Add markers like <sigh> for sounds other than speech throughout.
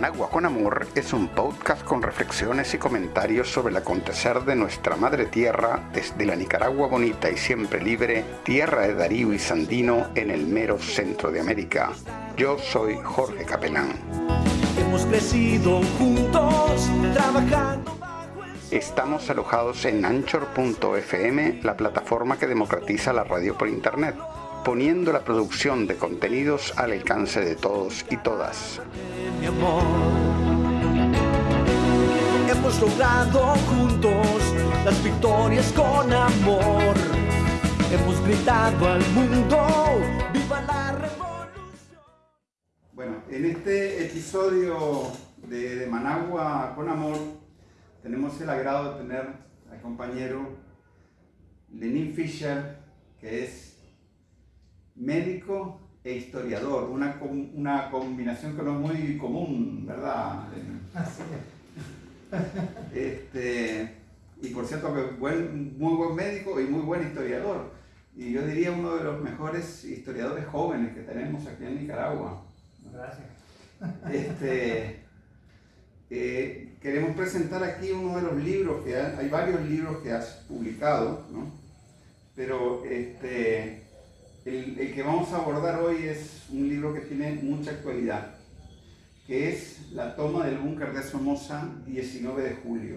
Managua con Amor es un podcast con reflexiones y comentarios sobre el acontecer de nuestra madre tierra desde la Nicaragua bonita y siempre libre, tierra de Darío y Sandino en el mero centro de América. Yo soy Jorge Capelán. Hemos crecido juntos, trabajando. Estamos alojados en anchor.fm, la plataforma que democratiza la radio por Internet poniendo la producción de contenidos al alcance de todos y todas. Mi amor. Hemos logrado juntos las victorias con amor. Hemos gritado al mundo, viva la revolución. Bueno, en este episodio de, de Managua con Amor tenemos el agrado de tener al compañero Lenin Fischer, que es médico e historiador, una, una combinación que no es muy común, ¿verdad? Así es. Este, y por cierto que buen, muy buen médico y muy buen historiador. Y yo diría uno de los mejores historiadores jóvenes que tenemos aquí en Nicaragua. Gracias. Este, eh, queremos presentar aquí uno de los libros que hay, hay varios libros que has publicado, ¿no? Pero este, el, que vamos a abordar hoy es un libro que tiene mucha actualidad, que es La toma del búnker de Somoza, 19 de julio.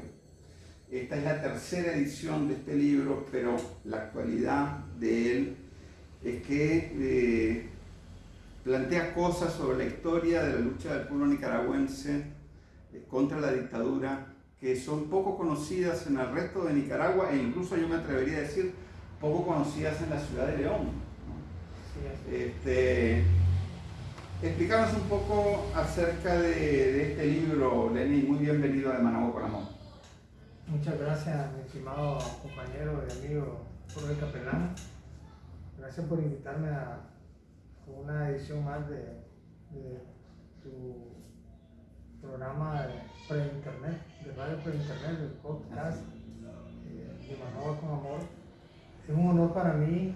Esta es la tercera edición de este libro, pero la actualidad de él es que eh, plantea cosas sobre la historia de la lucha del pueblo nicaragüense eh, contra la dictadura que son poco conocidas en el resto de Nicaragua e incluso yo me atrevería a decir poco conocidas en la ciudad de León. Este, un poco acerca de, de, este libro, Lenny. Muy bienvenido a Managua con Amor. Muchas gracias, mi estimado compañero y amigo Jorge Capelán. Gracias por invitarme a una edición más de, de tu programa de pre-internet, de radio pre-internet, del podcast eh, de Managua con Amor. Es un honor para mí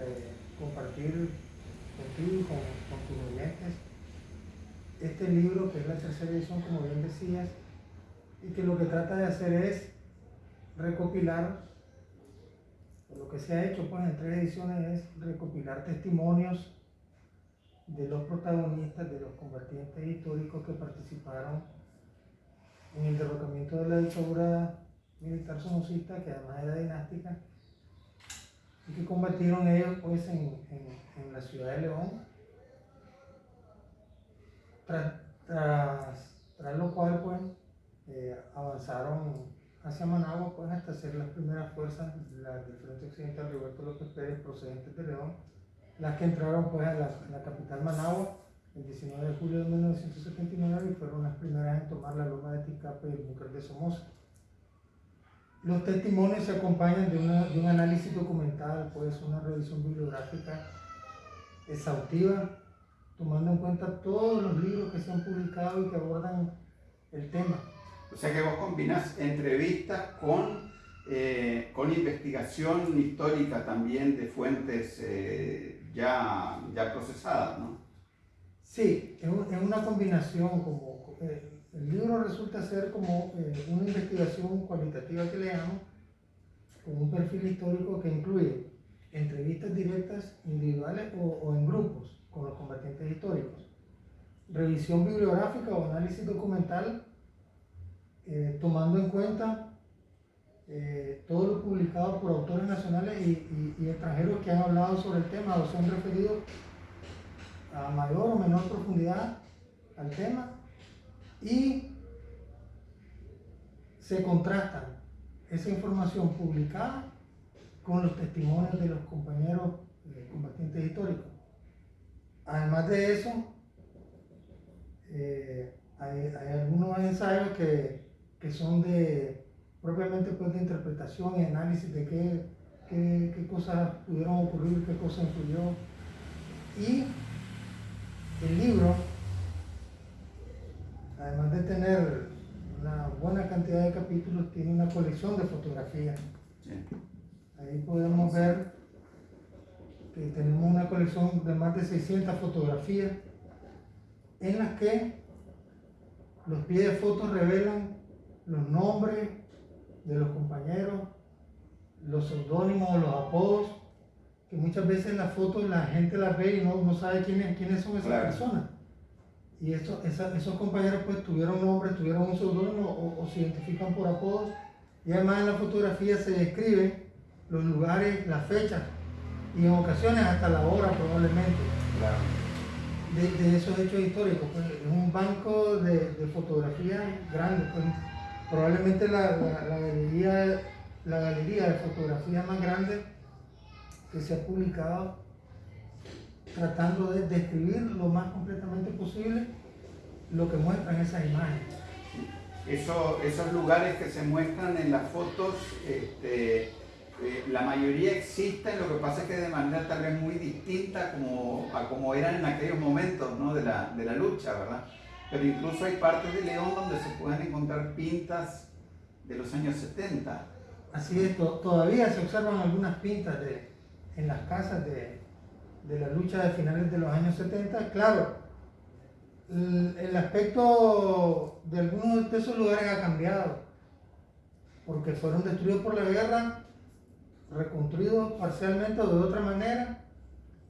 eh, compartir contigo y con, tus oyentes. Este libro que es la tercera edición, como bien decías, y que lo que trata de hacer es recopilar, lo que se ha hecho pues en tres ediciones es recopilar testimonios de los protagonistas, de los combatientes históricos que participaron en el derrocamiento de la dictadura militar somocista, que además era dinástica, y que combatieron ellos pues en, en, la ciudad de León, tras, tras, tras lo cual pues eh, avanzaron hacia Managua pues hasta ser las primeras fuerzas las del Frente Occidental Roberto López Pérez procedentes de León, las que entraron pues a la, a la capital Managua el 19 de julio de 1979 y fueron las primeras en tomar la loma de Ticape y el búnker de Somoza. Los testimonios se acompañan de, una, de, un análisis documental, pues una revisión bibliográfica exhaustiva, tomando en cuenta todos los libros que se han publicado y que abordan el tema. O sea que vos combinas entrevistas con, eh, con investigación histórica también de fuentes eh, ya, ya procesadas, ¿no? Sí, es, una combinación como... Eh, el libro resulta ser como eh, una investigación cualitativa que le llamo, con un perfil histórico que incluye entrevistas directas, individuales o, en grupos con los combatientes históricos, revisión bibliográfica o análisis documental, eh, tomando en cuenta eh, todo lo publicado por autores nacionales y extranjeros que han hablado sobre el tema o se han referido a mayor o menor profundidad al tema y se contrastan esa información publicada con los testimonios de los compañeros eh, combatientes históricos. Además de eso, eh, hay, hay, algunos ensayos que, que, son de propiamente pues, de interpretación y análisis de qué, qué, qué cosas pudieron ocurrir, qué cosas influyó. Y el libro además de tener una buena cantidad de capítulos, tiene una colección de fotografías. Sí. Ahí podemos ver que tenemos una colección de más de 600 fotografías en las que Los pies de fotos revelan los nombres de los compañeros, los seudónimos, los apodos, que muchas veces las fotos la gente las ve y no, no sabe quiénes, quiénes son esas Claro. personas. Y esa- esos compañeros pues tuvieron nombre, tuvieron un seudónimo o, o se identifican por apodos. Y además en la fotografía se describen los lugares, las fechas y en ocasiones hasta la hora probablemente Claro. de, de esos hechos históricos. Pues, es un banco de, de fotografía grande. pues. probablemente la, la- la galería, la galería de fotografía más grande que se ha publicado tratando de describir lo más completamente posible lo que muestran esas imágenes. Eso- esos lugares que se muestran en las fotos, este, eh, la mayoría existen, lo que pasa es que de manera tal vez muy distinta como, a como eran en aquellos momentos ¿no? de, la, de la lucha, ¿verdad? Pero incluso hay partes de León donde se pueden encontrar pintas de los años 70. Así es, to- todavía se observan algunas pintas de, en las casas de, de la lucha de finales de los años 70. Claro, el, aspecto de algunos de esos lugares ha cambiado, porque fueron destruidos por la guerra, reconstruidos parcialmente o de otra manera,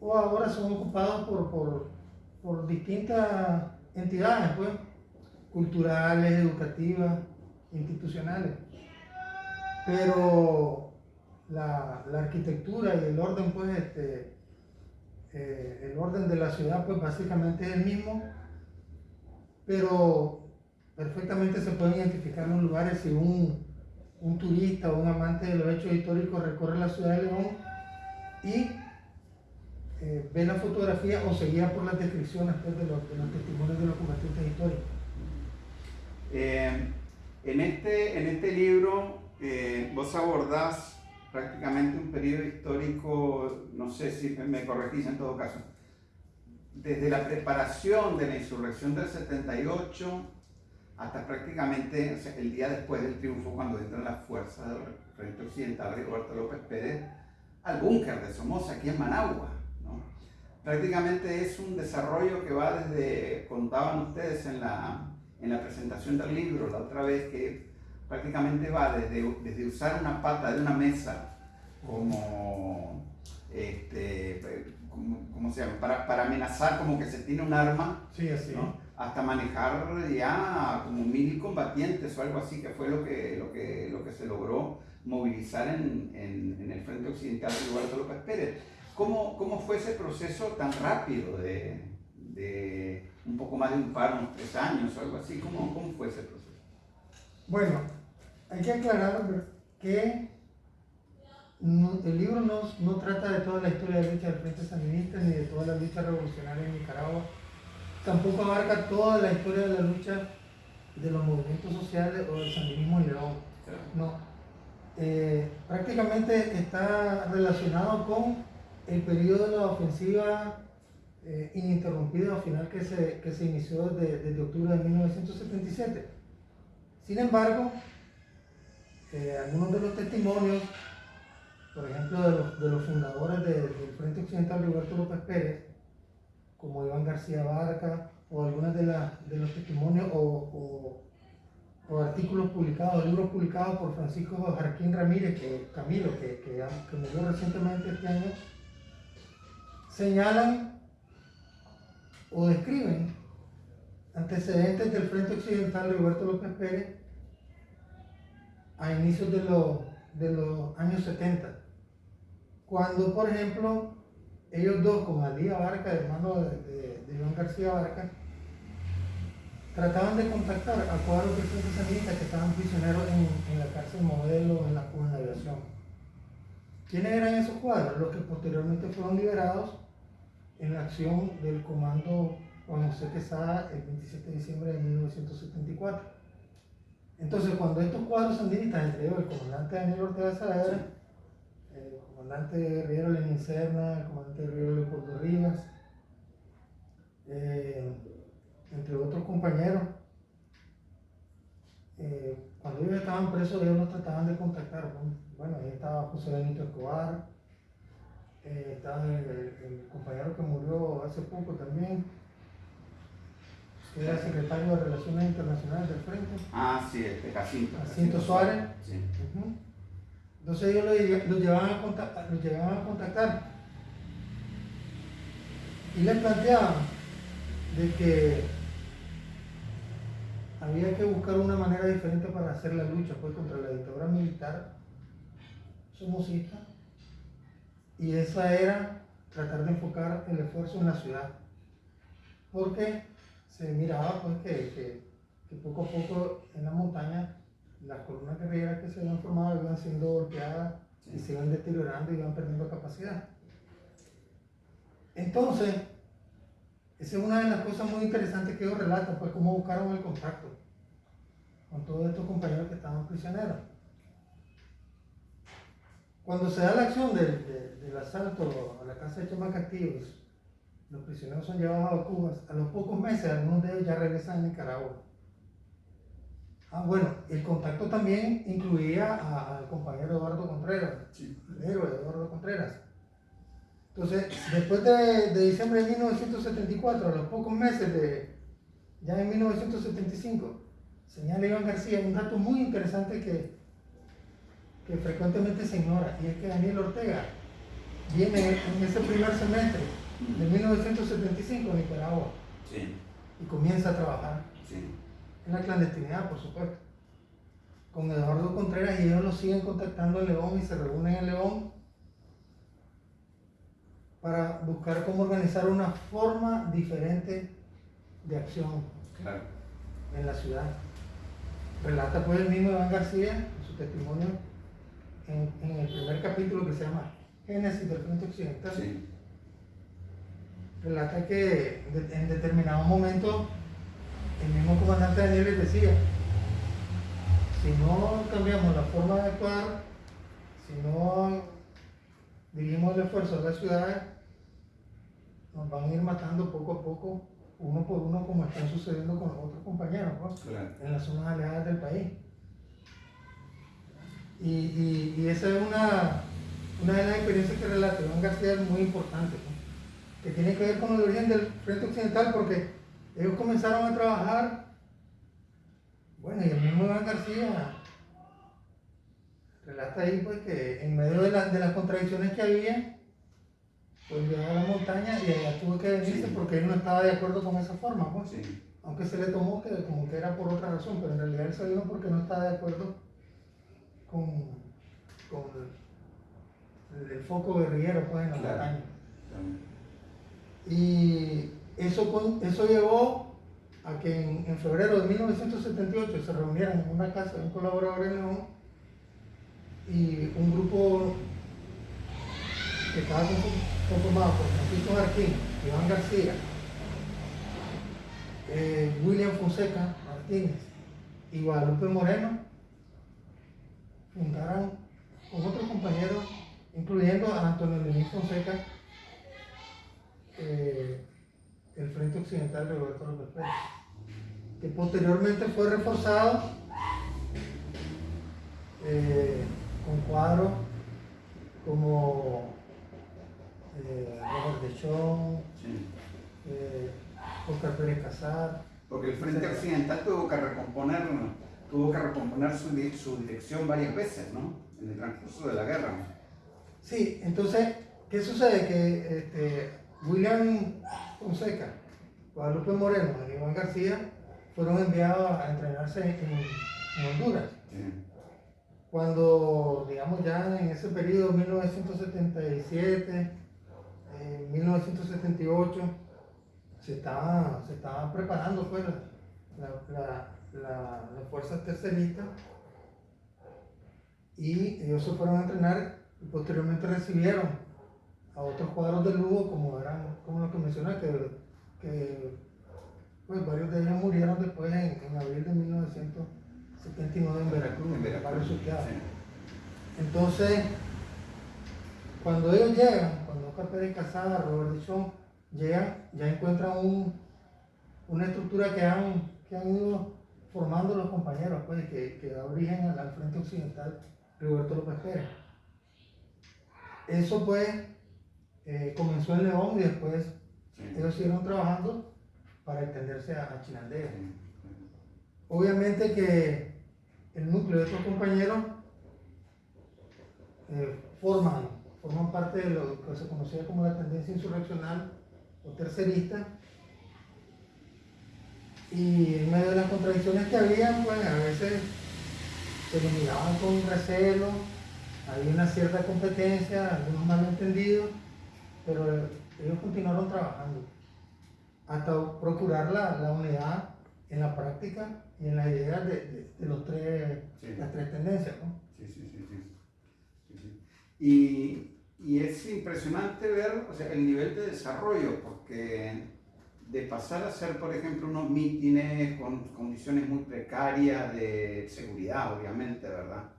o ahora son ocupados por, por, por distintas entidades, pues, culturales, educativas, institucionales pero la, la arquitectura y el orden, pues, este, eh, el orden de la ciudad, pues, básicamente es el mismo, pero perfectamente se pueden identificar los lugares si un, un turista o un amante de los hechos históricos recorre la ciudad de León y eh, ve la fotografía o se guía por las descripciones pues, de, los, de los testimonios de los combatientes históricos. Eh, en, este, en este libro eh, vos abordás prácticamente un periodo histórico, no sé si me corregís en todo caso, desde la preparación de la insurrección del 78 hasta prácticamente el día después del triunfo, cuando entran las fuerzas del Frente Occidental de Roberto López Pérez al búnker de Somoza, aquí en Managua. Prácticamente es un desarrollo que va desde, contaban ustedes en la, en la presentación del libro la otra vez, que prácticamente va desde, desde usar una pata de una mesa como, este, como, ¿cómo se llama? Para, para amenazar como que se tiene un arma Sí, así. ¿no? hasta manejar ya como mil combatientes o algo así, que fue lo que, lo que, lo que se logró movilizar en, en, en el Frente Occidental de Roberto López Pérez. ¿Cómo, ¿Cómo fue ese proceso tan rápido de, de un poco más de un par, unos tres años o algo así? ¿Cómo, cómo fue ese proceso? Bueno, hay que aclarar que el libro no, no trata de toda la historia de la lucha del Frente Sandinista ni de toda la lucha revolucionaria en Nicaragua. Tampoco abarca toda la historia de la lucha de los movimientos sociales o del sandinismo en León. No. Eh, prácticamente está relacionado con el periodo de la ofensiva eh, ininterrumpida o final que se, que se inició desde octubre de 1977. Sin embargo, eh, algunos de los testimonios, por ejemplo, de los, fundadores de- del Frente Occidental Roberto López Pérez, como Iván García Barca, o algunos de, los testimonios o, artículos publicados, libros publicados por Francisco Jarquín Ramírez, que, Camilo, que, que, que murió recientemente este año, señalan o describen antecedentes del Frente Occidental Roberto López Pérez a inicios de los, de los años 70, cuando, por ejemplo, ellos dos, con Alía Barca, hermano de, de, de Iván García Barca, trataban de contactar a cuadros del Frente Sandinista que estaban prisioneros en, en la cárcel modelo en la, en la aviación. ¿Quiénes eran esos cuadros? Los que posteriormente fueron liberados en la acción del comando Juan José Quesada el 27 de diciembre de 1974. Entonces, cuando estos cuadros sandinistas, entre ellos el comandante Daniel Ortega Saavedra, el comandante guerrillero Lenin Serna, el comandante guerrillero Leopoldo Rivas, eh, entre otros compañeros, eh, cuando ellos estaban presos, ellos los trataban de contactar. ¿no? Bueno, ahí estaba José Benito Escobar, eh, estaba el, el- el compañero que murió hace poco también, era secretario de Relaciones Internacionales del Frente. Ah, sí, este Jacinto. Jacinto Suárez. Sí. Entonces ellos lo, lo llevaban a contactar, lo llevaban a contactar y le planteaban de que había que buscar una manera diferente para hacer la lucha pues, contra la dictadura militar somocista y esa era tratar de enfocar el esfuerzo en la ciudad porque se miraba pues que, que- que poco a poco en la montaña las columnas guerrilleras que se habían formado iban siendo golpeadas y se iban deteriorando y iban perdiendo capacidad. Entonces, esa es una de las cosas muy interesantes que ellos relatan, pues cómo buscaron el contacto con todos estos compañeros que estaban prisioneros. Cuando se da la acción del, de- del asalto a la casa de Chema Castillos, los prisioneros son llevados a Cuba. A los pocos meses, algunos de ellos ya regresan a Nicaragua. Ah, bueno, el contacto también incluía al compañero Eduardo Contreras, Sí. el héroe Eduardo Contreras. Entonces, después de, de diciembre de 1974, a los pocos meses de, ya en 1975, señala Iván García un dato muy interesante que, que frecuentemente se ignora, y es que Daniel Ortega viene en ese primer semestre de 1975 a Nicaragua Sí. y comienza a trabajar Sí. en la clandestinidad, por supuesto, con Eduardo Contreras y ellos lo siguen contactando en León y se reúnen en León para buscar cómo organizar una forma diferente de acción Claro. en la ciudad. Relata pues el mismo Iván García en su testimonio en, en el primer capítulo que se llama Génesis del Frente Occidental Sí. Relata que de- en determinado momento el mismo comandante Daniel les decía, si no cambiamos la forma de actuar, si no dirigimos el esfuerzo a las ciudades, nos van a ir matando poco a poco, uno por uno, como están sucediendo con los otros compañeros Claro. en las zonas alejadas del país. Y, y- y esa es una, una de las experiencias que relata Iván García es muy importante. Que tiene que ver con el origen del Frente Occidental, porque ellos comenzaron a trabajar, bueno, y el mismo Iván García relata ahí pues que en medio de, la- de las contradicciones que había, pues llegó a la montaña y allá tuvo que venirse Sí. porque él no estaba de acuerdo con esa forma, pues Sí. aunque se le tomó que como que era por otra razón, pero en realidad él vino porque no estaba de acuerdo con, con el, el foco guerrillero pues, en la Claro. montaña. Y eso, eso llevó a que en, en febrero de 1978 se reunieran en una casa de un colaborador en León y un grupo que estaba conform- conformado por Francisco Martín, Iván García, eh, William Fonseca Martínez y Guadalupe Moreno fundaron con otros compañeros, incluyendo a Antonio Lenín Fonseca, eh, el Frente Occidental de Roberto López Pérez, que posteriormente fue reforzado eh, con cuadros como eh, Robert de Chon, Sí. eh, Oscar Pérez Casar, Porque el Frente Occidental tuvo que recomponer, tuvo que recomponer su, su dirección varias veces, ¿no? En el transcurso de la guerra. Sí, entonces, ¿qué sucede? Que este, William Fonseca, Guadalupe Moreno y Iván García fueron enviados a entrenarse en, en Honduras. Sí. Cuando, digamos, ya en ese periodo, 1977, eh, 1978, se estaban se preparando pues, la, la, la- las fuerzas terceristas y ellos se fueron a entrenar y posteriormente recibieron a otros cuadros de lujo como eran como los que mencioné que, que pues varios de ellos murieron después en, en abril de 1979 en Veracruz, En Veracruz. Sí. Entonces, cuando ellos llegan, cuando Oscar Pérez Casada, Robert Dichon, llegan, ya encuentran un- una estructura que han, que han ido formando los compañeros, pues, que, que da origen al, al Frente Occidental Roberto López Pérez. Eso pues eh, comenzó en León y después Sí. ellos siguieron trabajando para extenderse a, a Chinandega. Obviamente que el núcleo de estos compañeros eh, forman, forman parte de lo que se conocía como la tendencia insurreccional o tercerista. Y en medio de las contradicciones que había, pues a veces se lo miraban con recelo, había una cierta competencia, algunos malentendidos, pero ellos continuaron trabajando hasta procurar la, la unidad en la práctica y en las ideas de, de, de los tres, Sí. las tres tendencias. ¿no? Sí, sí, sí, sí. Sí. Y, y es impresionante ver o sea, el nivel de desarrollo, porque de pasar a hacer, por ejemplo, unos mítines con condiciones muy precarias de seguridad, obviamente, ¿verdad?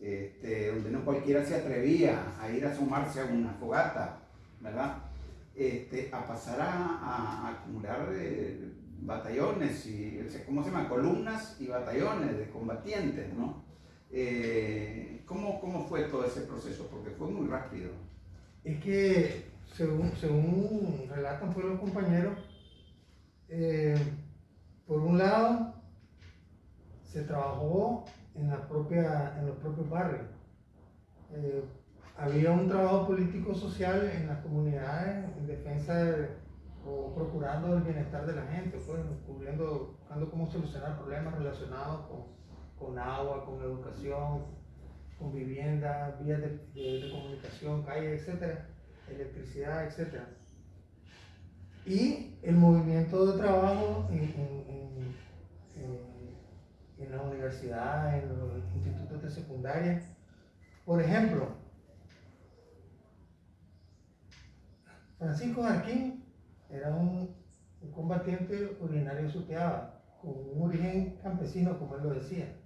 Este, donde no cualquiera se atrevía a ir a sumarse a una fogata, ¿verdad? Este, a pasar a, a- a acumular eh, batallones y, ¿cómo se llama? Columnas y batallones de combatientes, ¿no? Eh, ¿cómo, ¿Cómo fue todo ese proceso? Porque fue muy rápido. Es que, según, según relatan pues, los compañeros, eh, por un lado, se trabajó en, la propia, en los propios barrios. Había un trabajo político-social en las comunidades en defensa de- o procurando el bienestar de la gente, pues, cubriendo, buscando cómo solucionar problemas relacionados con, con agua, con educación, con vivienda, vías de, de- de comunicación, calles, etcétera, electricidad, etcétera. Y el movimiento de trabajo en, en- en- en- en la universidad, en los institutos de secundaria. Por ejemplo, Francisco Jarquín era un, combatiente originario de Suteaba, con un origen campesino, como él lo decía.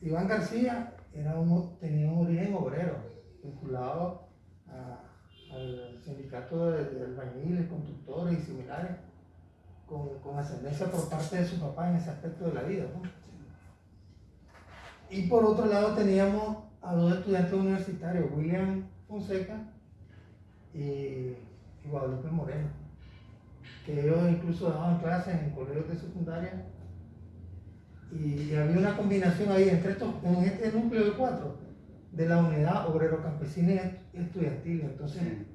Iván García era un- tenía un origen obrero, vinculado al sindicato de, de albañiles, constructores y similares, con, con ascendencia por parte de su papá en ese aspecto de la vida. ¿no? Y por otro lado teníamos a dos estudiantes universitarios, William Fonseca y, y Guadalupe Moreno, que ellos incluso daban clases en colegios de secundaria y, y había una combinación ahí entre estos, en este núcleo de cuatro, de la unidad obrero campesina y est- estudiantil. Entonces, Sí.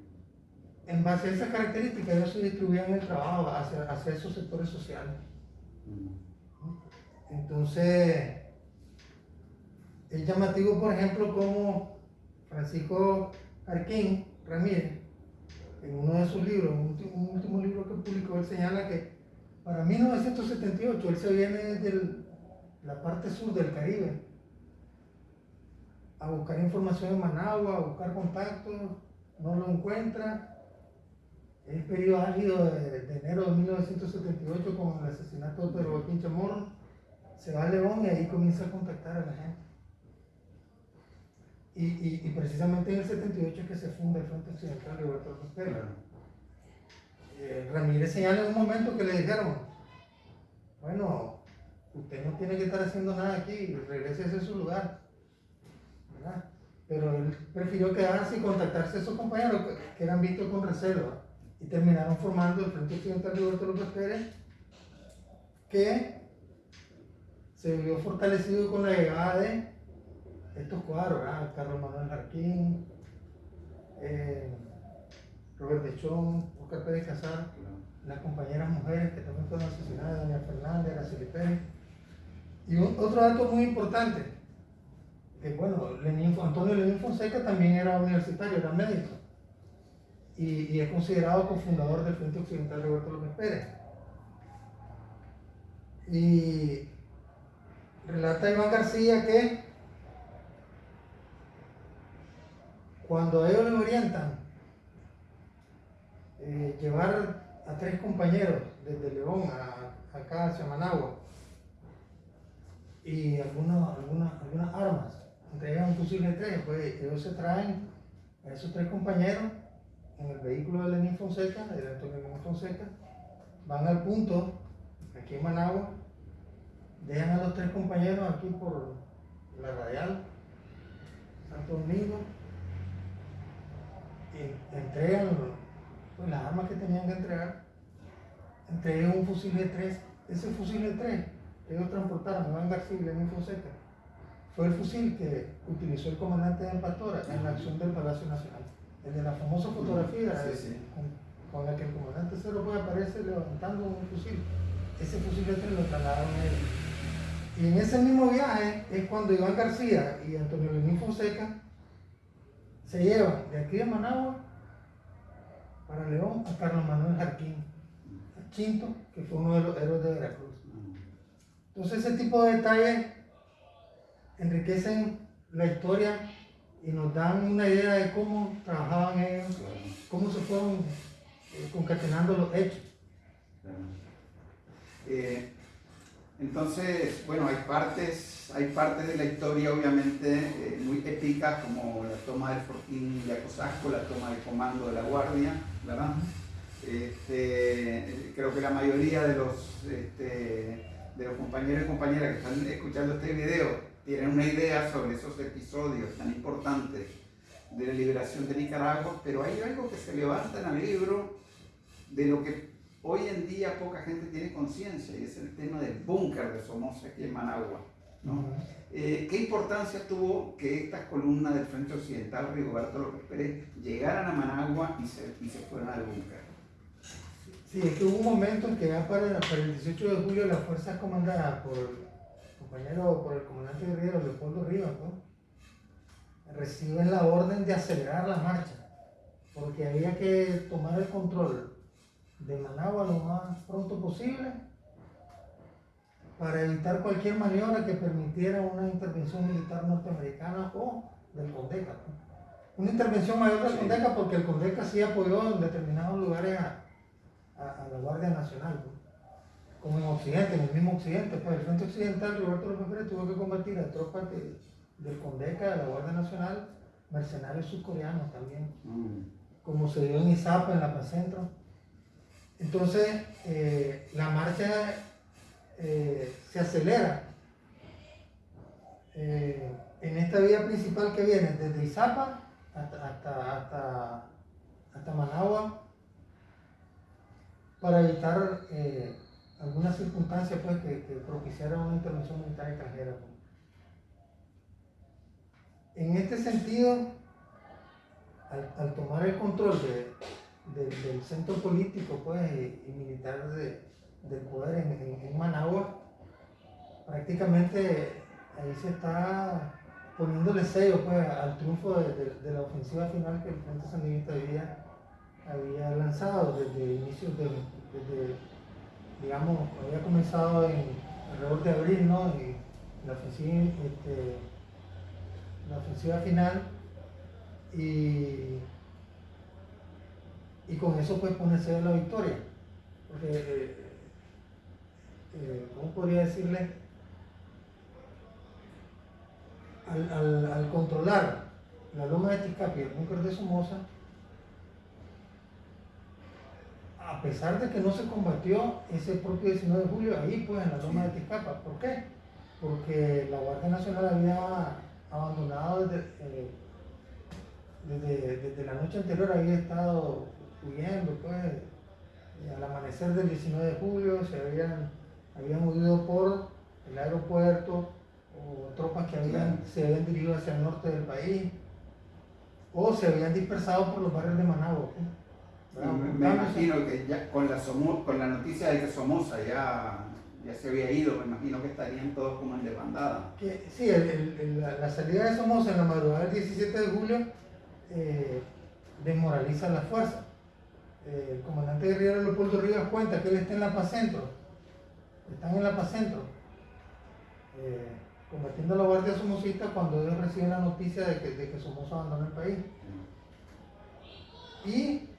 en base a esas características, ellos se distribuían el trabajo hacia, hacia esos sectores sociales. Entonces, es llamativo, por ejemplo, como Francisco Arquín Ramírez, en uno de sus libros, un último, libro que publicó, él señala que para 1978 él se viene desde la parte sur del Caribe a buscar información en Managua, a buscar contactos, no lo encuentra. Es periodo álgido de, de enero de 1978 con el asesinato de Pedro Joaquín Chamorro se va a León y ahí comienza a contactar a la gente. Y, y- y precisamente en el 78 es que se funda el Frente Occidental de Roberto López Pérez. Claro. Eh, Ramírez señala en un momento que le dijeron, bueno, usted no tiene que estar haciendo nada aquí, regrese a su lugar. ¿verdad? Pero él prefirió quedarse y contactarse a esos compañeros que, eran vistos con reserva y terminaron formando el Frente Occidental de Roberto López Pérez, que se vio fortalecido con la llegada de estos cuadros, ¿verdad? Carlos Manuel Jarquín, eh, Robert Dechón, Oscar Pérez Casar, las compañeras mujeres que también fueron asesinadas, Doña Fernández, Araceli Pérez. Y un- otro dato muy importante, que bueno, Lenín- Antonio Lenín Fonseca también era universitario, era médico, y, y es considerado cofundador del Frente Occidental Roberto López Pérez. Y relata Iván García que cuando ellos le orientan eh, llevar a tres compañeros desde León a, acá hacia Managua y algunas, algunas, algunas armas, entre un fusil de tres, pues ellos se traen a esos tres compañeros en el vehículo de Lenín Fonseca, de Antonio Lenín Fonseca, van al punto, aquí en Managua, dejan a los tres compañeros aquí por la radial, Santo Domingo, y entregan pues, las armas que tenían que entregar entre ellos un fusil G3. Ese fusil G3 ellos transportaron Iván García y Lenín Fonseca fue el fusil que utilizó el comandante de Pastora en la acción del Palacio Nacional. El de la famosa fotografía Con, la que el comandante Cerro puede aparecer levantando un fusil. Ese fusil G3 lo trasladaron a él. Y en ese mismo viaje es cuando Iván García y Antonio Lenín Fonseca se llevan de aquí de Managua para León a Carlos Manuel Jarquín, Quinto, que fue uno de los héroes de Veracruz. Entonces ese tipo de detalles enriquecen la historia y nos dan una idea de cómo trabajaban ellos, cómo se fueron eh, concatenando los hechos. Eh, entonces, bueno, hay partes, hay partes de la historia obviamente eh, muy épicas como la toma del Fortín de Acosasco, la toma del comando de la Guardia, ¿verdad? Este, creo que la mayoría de los, este, de los compañeros y compañeras que están escuchando este video tienen una idea sobre esos episodios tan importantes de la liberación de Nicaragua, pero hay algo que se levanta en el libro de lo que hoy en día poca gente tiene conciencia y es el tema del búnker de Somoza aquí en Managua. Eh, ¿Qué importancia tuvo que estas columnas del Frente Occidental, Rigoberto López Pérez, llegaran a Managua y se, y se fueran al búnker? Sí, es que hubo un momento en que ya para, para el 18 de julio las fuerzas comandadas por compañero, por el comandante guerrero Leopoldo Rivas, reciben la orden de acelerar la marcha, porque había que tomar el control de Managua lo más pronto posible para evitar cualquier maniobra que permitiera una intervención militar norteamericana o del CONDECA. Una intervención mayor del CONDECA porque el CONDECA sí apoyó en determinados lugares a, la Guardia Nacional, como en Occidente, en el mismo Occidente. Pues el Frente Occidental, Roberto López Pérez tuvo que combatir a tropas del CONDECA, de la Guardia Nacional, mercenarios subcoreanos también, mm. como se dio en Izapa, en la Paz Centro. Entonces, eh, la marcha eh, se acelera eh, en esta vía principal que viene desde Izapa hasta, hasta, Managua para evitar algunas circunstancias pues, que, propiciaran una intervención militar extranjera. Pues. En este sentido, al tomar el control de, del centro político pues, y, militar del poder en, Managua, prácticamente ahí se está poniéndole sello pues, al triunfo de, la ofensiva final que el Frente Sandinista había, había lanzado desde inicios de, desde, digamos, había comenzado en alrededor de abril, ¿no? Y la ofensiva, este, final y y con eso pues ponerse la victoria. Porque, eh, ¿cómo podría decirle? Al, controlar la loma de Ticapi y el búnker de Somoza, a pesar de que no se combatió ese propio 19 de julio ahí pues en la loma de Tizcapa. ¿Por qué? Porque la Guardia Nacional había abandonado desde, eh, desde, desde, la noche anterior, había estado huyendo, pues, al amanecer del 19 de julio se habían, habían huido por el aeropuerto o tropas que habían, se habían dirigido hacia el norte del país o se habían dispersado por los barrios de Managua. Pues. Me, imagino que ya con la, con la noticia de que Somoza ya, ya se había ido, me imagino que estarían todos como en desbandada. sí, la, salida de Somoza en la madrugada del 17 de julio eh, desmoraliza las fuerzas el comandante guerrero Leopoldo Rivas cuenta que él está en la Paz Centro, están en la Paz Centro, eh, combatiendo la Guardia Somocista cuando ellos reciben la noticia de que, de que Somoza abandonó el país. Y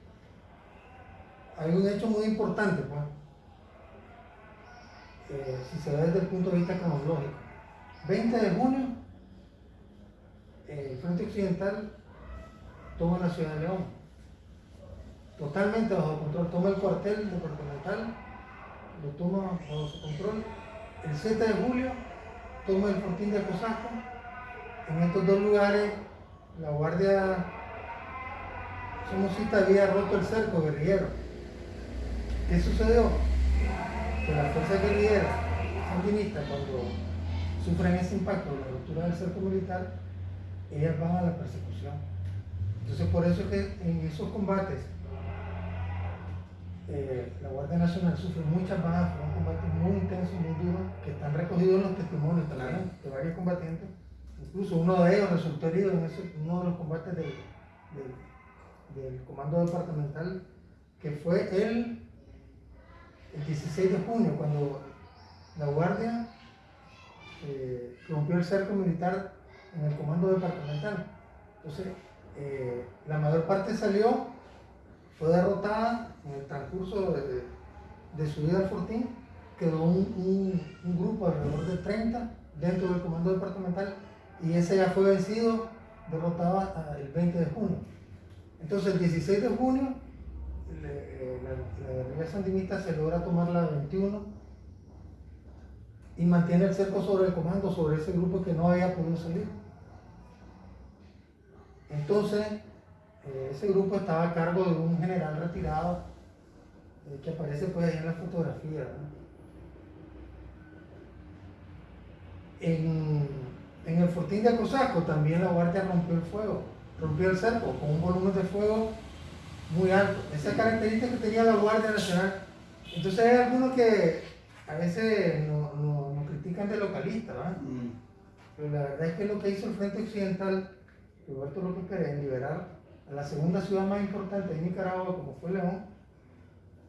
hay un hecho muy importante, pues, eh, si se ve desde el punto de vista cronológico. 20 de junio, el Frente Occidental toma la ciudad de León totalmente bajo control. Toma el cuartel departamental, lo toma bajo su control. El 7 de julio toma el fortín de Cosasco. En estos dos lugares la guardia somocita había roto el cerco guerrillero. ¿Qué sucedió? que las fuerzas guerrilleras sandinistas, cuando sufren ese impacto de la ruptura del cerco militar, ellas van a la persecución. Entonces, por eso es que en esos combates eh, la Guardia Nacional sufre muchas bajas, fue un combate muy intenso, muy duro, que están recogidos en los testimonios de varios combatientes. Incluso uno de ellos resultó herido en ese, uno de los combates del, del, del comando departamental, que fue el, el 16 de junio, cuando la Guardia eh, rompió el cerco militar en el comando departamental. Entonces, eh, la mayor parte salió, fue derrotada en el transcurso de, de su vida al Fortín, quedó un, grupo alrededor de 30 dentro del comando departamental y ese ya fue vencido, derrotado el 20 de junio. Entonces el 16 de junio eh, la, la guerrilla sandinista se logra tomar la 21 y mantiene el cerco sobre el comando, sobre ese grupo que no había podido salir. Entonces, eh, ese grupo estaba a cargo de un general retirado eh, que aparece pues ahí en la fotografía. En, en, el fortín de Cosaco también la guardia rompió el fuego, rompió el cerco con un volumen de fuego muy alto. Esa característica que tenía la Guardia Nacional. Entonces hay algunos que a veces nos no, no critican de localista, ¿verdad? Mm. Pero la verdad es que lo que hizo el Frente Occidental, Roberto López Pérez, en liberar a la segunda ciudad más importante de Nicaragua, como fue León,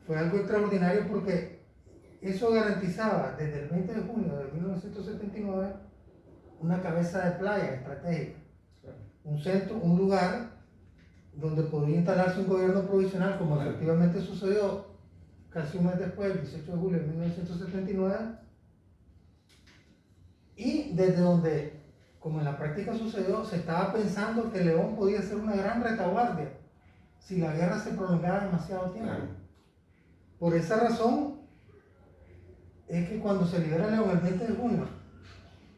fue algo extraordinario porque eso garantizaba desde el 20 de junio de 1979 una cabeza de playa estratégica, un centro, un lugar donde podía instalarse un gobierno provisional, como efectivamente sucedió casi un mes después, el 18 de julio de 1979, y desde donde, como en la práctica sucedió, se estaba pensando que León podía ser una gran retaguardia si la guerra se prolongara demasiado tiempo. Por esa razón es que cuando se libera León el 20 de junio,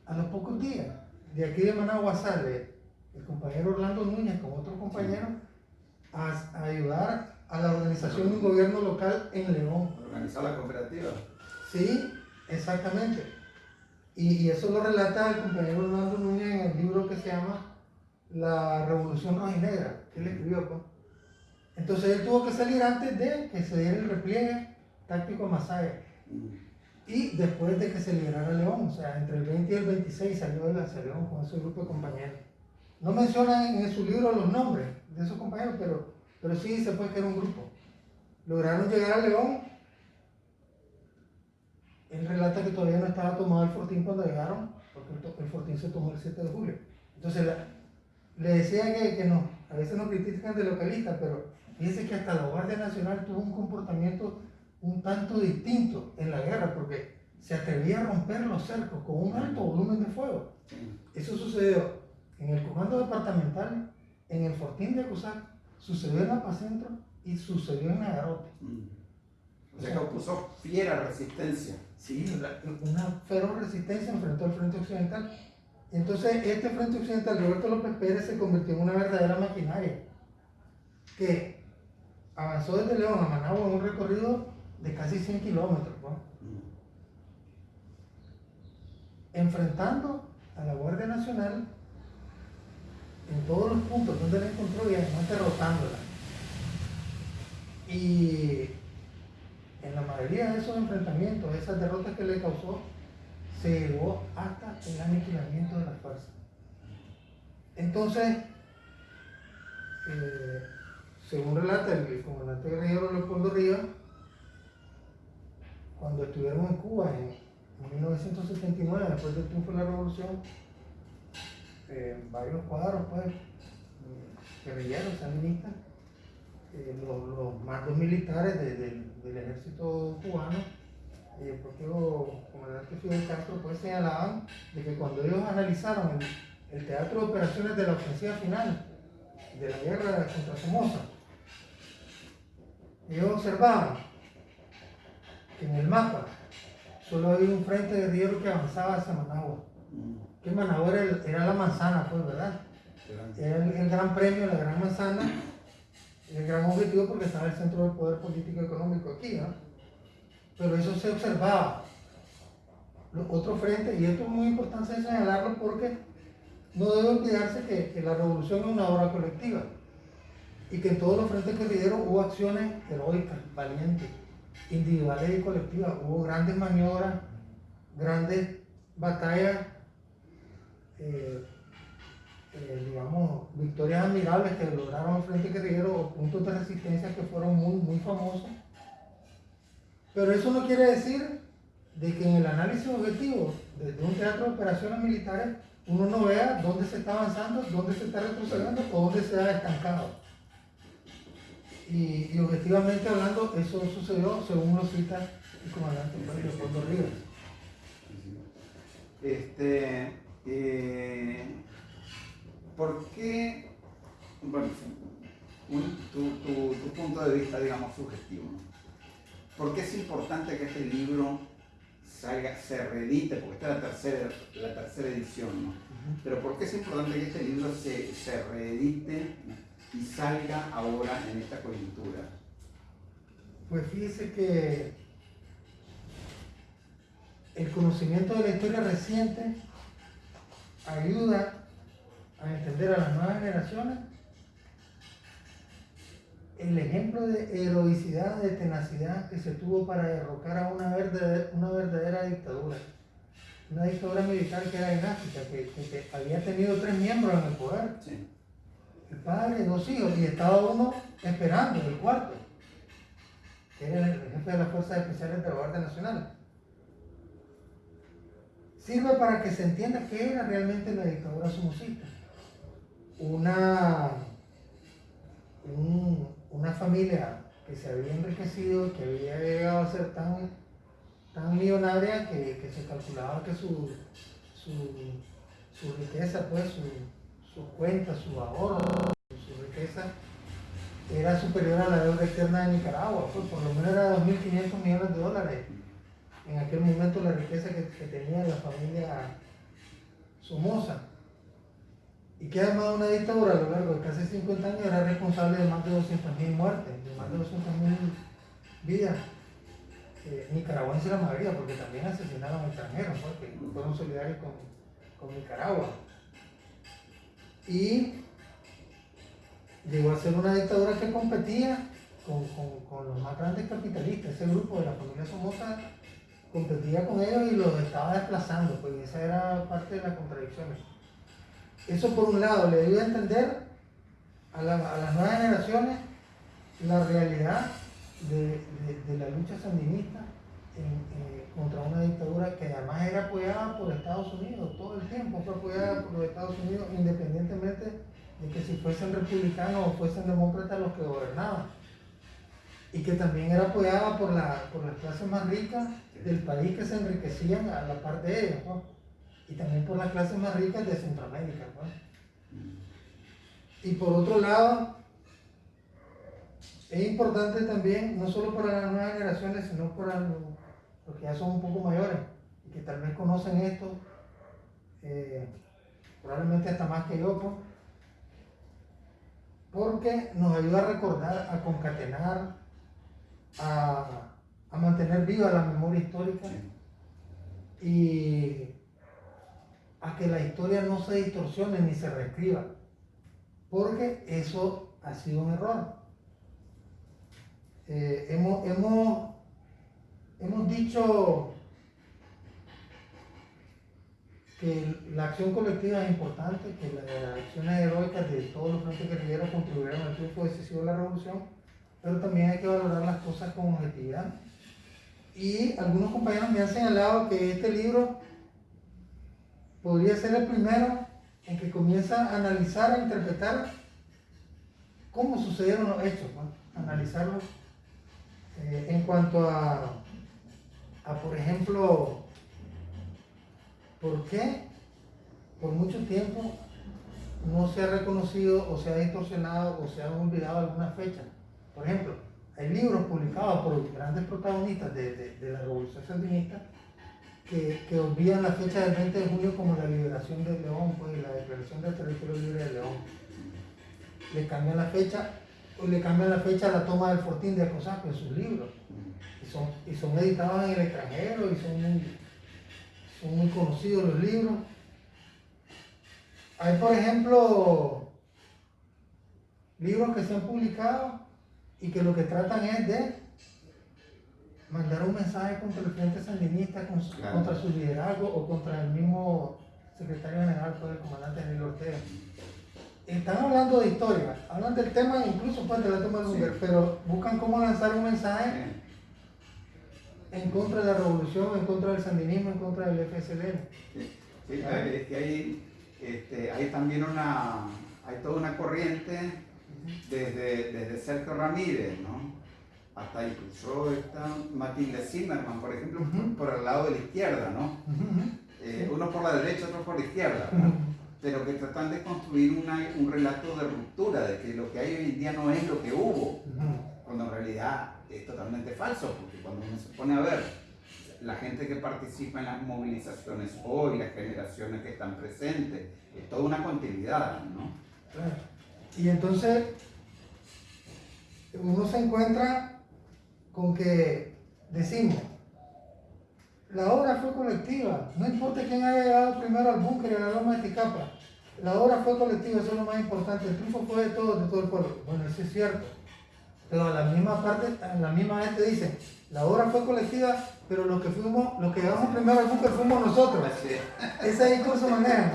a los pocos días, de aquí de Managua sale el compañero Orlando Núñez con otro compañero a, ayudar a la organización de un gobierno local en León. Organizar la cooperativa. Sí, exactamente. Y, y, eso lo relata el compañero Orlando Núñez en el libro que se llama La Revolución Rojinegra, que él escribió. Pues. Entonces él tuvo que salir antes de que se diera el repliegue táctico a Masaya. Y después de que se liberara León, o sea, entre el 20 y el 26 salió de la León con ese grupo de compañeros. No menciona en su libro los nombres de esos compañeros, pero, pero sí se puede que era un grupo. Lograron llegar a León. Él relata que todavía no estaba tomado el fortín cuando llegaron, porque el, fortín se tomó el 7 de julio. Entonces le decía que, que, no, a veces nos critican de localistas, pero fíjense que hasta la Guardia Nacional tuvo un comportamiento un tanto distinto en la guerra, porque se atrevía a romper los cercos con un alto volumen de fuego. Eso sucedió en el comando departamental, en el Fortín de Acusac, sucedió en Apacentro y sucedió en Nagarote. O sea, causó fiera resistencia. Sí, una feroz resistencia enfrentó al Frente Occidental. Entonces, este Frente Occidental, Roberto López Pérez, se convirtió en una verdadera maquinaria que avanzó desde León a Managua en un recorrido de casi 100 kilómetros, enfrentando a la Guardia Nacional en todos los puntos donde la encontró y además derrotándola. Y en la mayoría de esos enfrentamientos, esas derrotas que le causó, se llegó hasta el aniquilamiento de las fuerzas. Entonces, eh, según relata el comandante guerrillero Leopoldo Rivas, cuando estuvieron en Cuba en, 1979, después del triunfo de la revolución, eh, varios cuadros, pues, guerrilleros, sandinistas, eh, los, los, mandos militares del ejército cubano, y el propio comandante Fidel Castro, pues señalaban de que cuando ellos analizaron el, el teatro de operaciones de la ofensiva final de la guerra contra Somoza, ellos observaban que en el mapa solo había un frente guerrillero que avanzaba hacia Managua. Que Managua era, la manzana, pues, ¿verdad? Era el, gran premio, la gran manzana, el gran objetivo porque estaba el centro del poder político y económico aquí, ¿no? pero eso se observaba. Los otros frentes, y esto es muy importante señalarlo porque no debe olvidarse que, que la revolución es una obra colectiva y que en todos los frentes guerrilleros hubo acciones heroicas, valientes, individuales y colectivas. Hubo grandes maniobras, grandes batallas, eh, eh, digamos, victorias admirables que lograron los frentes guerrilleros puntos de resistencia que fueron muy, muy famosos. Pero eso no quiere decir de que en el análisis objetivo desde un teatro de operaciones militares uno no vea dónde se está avanzando, dónde se está retrocediendo o dónde se ha estancado. Y, objetivamente hablando, eso sucedió según lo cita el comandante Leopoldo Rivas. Este, eh, ¿Por qué, bueno, tu, tu, tu, punto de vista, digamos, subjetivo, ¿por qué es importante que este libro salga, se reedite? Porque esta es la tercera, la tercera edición, ¿no? Pero ¿por qué es importante que este libro se, se reedite y salga ahora en esta coyuntura? Pues fíjese que el conocimiento de la historia reciente ayuda a entender a las nuevas generaciones el ejemplo de heroicidad, de tenacidad que se tuvo para derrocar a una verdadera, una verdadera dictadura. Una dictadura militar que era dinástica, que, que, había tenido tres miembros en el poder. El padre, dos hijos, y estaba uno esperando, el cuarto, que era el jefe de las Fuerzas Especiales de la Guardia Nacional sirve para que se entienda qué era realmente la dictadura somocista. Una, una familia que se había enriquecido, que había llegado a ser tan, tan millonaria que, se calculaba que su, su, riqueza, pues su, su cuenta, su ahorro, su riqueza era superior a la deuda externa de Nicaragua, pues por lo menos era 2.500 millones de dólares en aquel momento la riqueza que, tenía la familia Somoza. Y que además una dictadura a lo largo de casi 50 años era responsable de más de 200.000 muertes, de más de 200.000 vidas. Eh, nicaragüenses la mayoría, porque también asesinaron extranjeros, porque fueron solidarios con, con Nicaragua. Y llegó a ser una dictadura que competía con, con, con, los más grandes capitalistas. Ese grupo de la familia Somoza competía con ellos y los estaba desplazando, pues esa era parte de las contradicciones. Eso por un lado le dio a entender a, las nuevas generaciones la realidad de, la lucha sandinista eh, contra una dictadura que además era apoyada por Estados Unidos, todo el tiempo fue apoyada por los Estados Unidos independientemente de que si fuesen republicanos o fuesen demócratas los que gobernaban y que también era apoyada por, la, por las clases más ricas del país que se enriquecían a la par de ellos, y también por las clases más ricas de Centroamérica. Y por otro lado, es importante también, no solo para las nuevas generaciones, sino para los, que ya son un poco mayores y que tal vez conocen esto, eh, probablemente hasta más que yo, porque nos ayuda a recordar, a concatenar, a, mantener viva la memoria histórica y a que la historia no se distorsione ni se reescriba, porque eso ha sido un error. Eh, hemos, hemos, hemos dicho que la acción colectiva es importante, que las acciones heroicas de todos los frentes guerrilleros contribuyeron al triunfo decisivo de la revolución, pero también hay que valorar las cosas con objetividad. Y algunos compañeros me han señalado que este libro podría ser el primero en que comienza a analizar, a interpretar cómo sucedieron los hechos, analizarlos eh, en cuanto a, a, por ejemplo, por qué por mucho tiempo no se ha reconocido o se ha distorsionado o se ha olvidado alguna fecha por ejemplo, hay libros publicados por grandes protagonistas de, la Revolución Sandinista que, que, olvidan la fecha del 20 de julio como la liberación de León, pues, la declaración del territorio libre de León. Le cambian la fecha, o le cambian la fecha a la toma del fortín de Acosaco en sus libros. Y son, y son editados en el extranjero y son muy, son muy conocidos los libros. Hay, por ejemplo, libros que se han publicado y que lo que tratan es de mandar un mensaje contra el Frente Sandinista, Claro. contra su liderazgo o contra el mismo secretario general, pues, el comandante Daniel Ortega. Están hablando de historia, hablan del tema incluso toma del Sí. Munger, pero buscan cómo lanzar un mensaje en contra de la revolución, en contra del sandinismo, en contra del FSLN. Sí, es que hay, este, hay también una, hay toda una corriente desde, desde Sergio Ramírez, ¿no? Hasta incluso está Matilde Zimmerman, por ejemplo, por el lado de la izquierda, ¿no? Eh, uno por la derecha, otro por la izquierda, ¿no? pero que tratan de construir una- un relato de ruptura, de que lo que hay hoy en día no es lo que hubo, cuando en realidad es totalmente falso, porque cuando uno se pone a ver la gente que participa en las movilizaciones hoy, las generaciones que están presentes, es toda una continuidad, ¿no? Claro. Y entonces uno se encuentra con que decimos, la obra fue colectiva, no importa quién haya llegado primero al búnker y a la loma de Ticapa, la obra fue colectiva, eso es lo más importante, el triunfo fue de todos, de todo el pueblo. Bueno, eso es cierto, pero a la misma parte, a la misma vez te dicen, la obra fue colectiva, pero los que fuimos, los que llegamos primero al búnker fuimos nosotros. <laughs> Ese discurso manejan.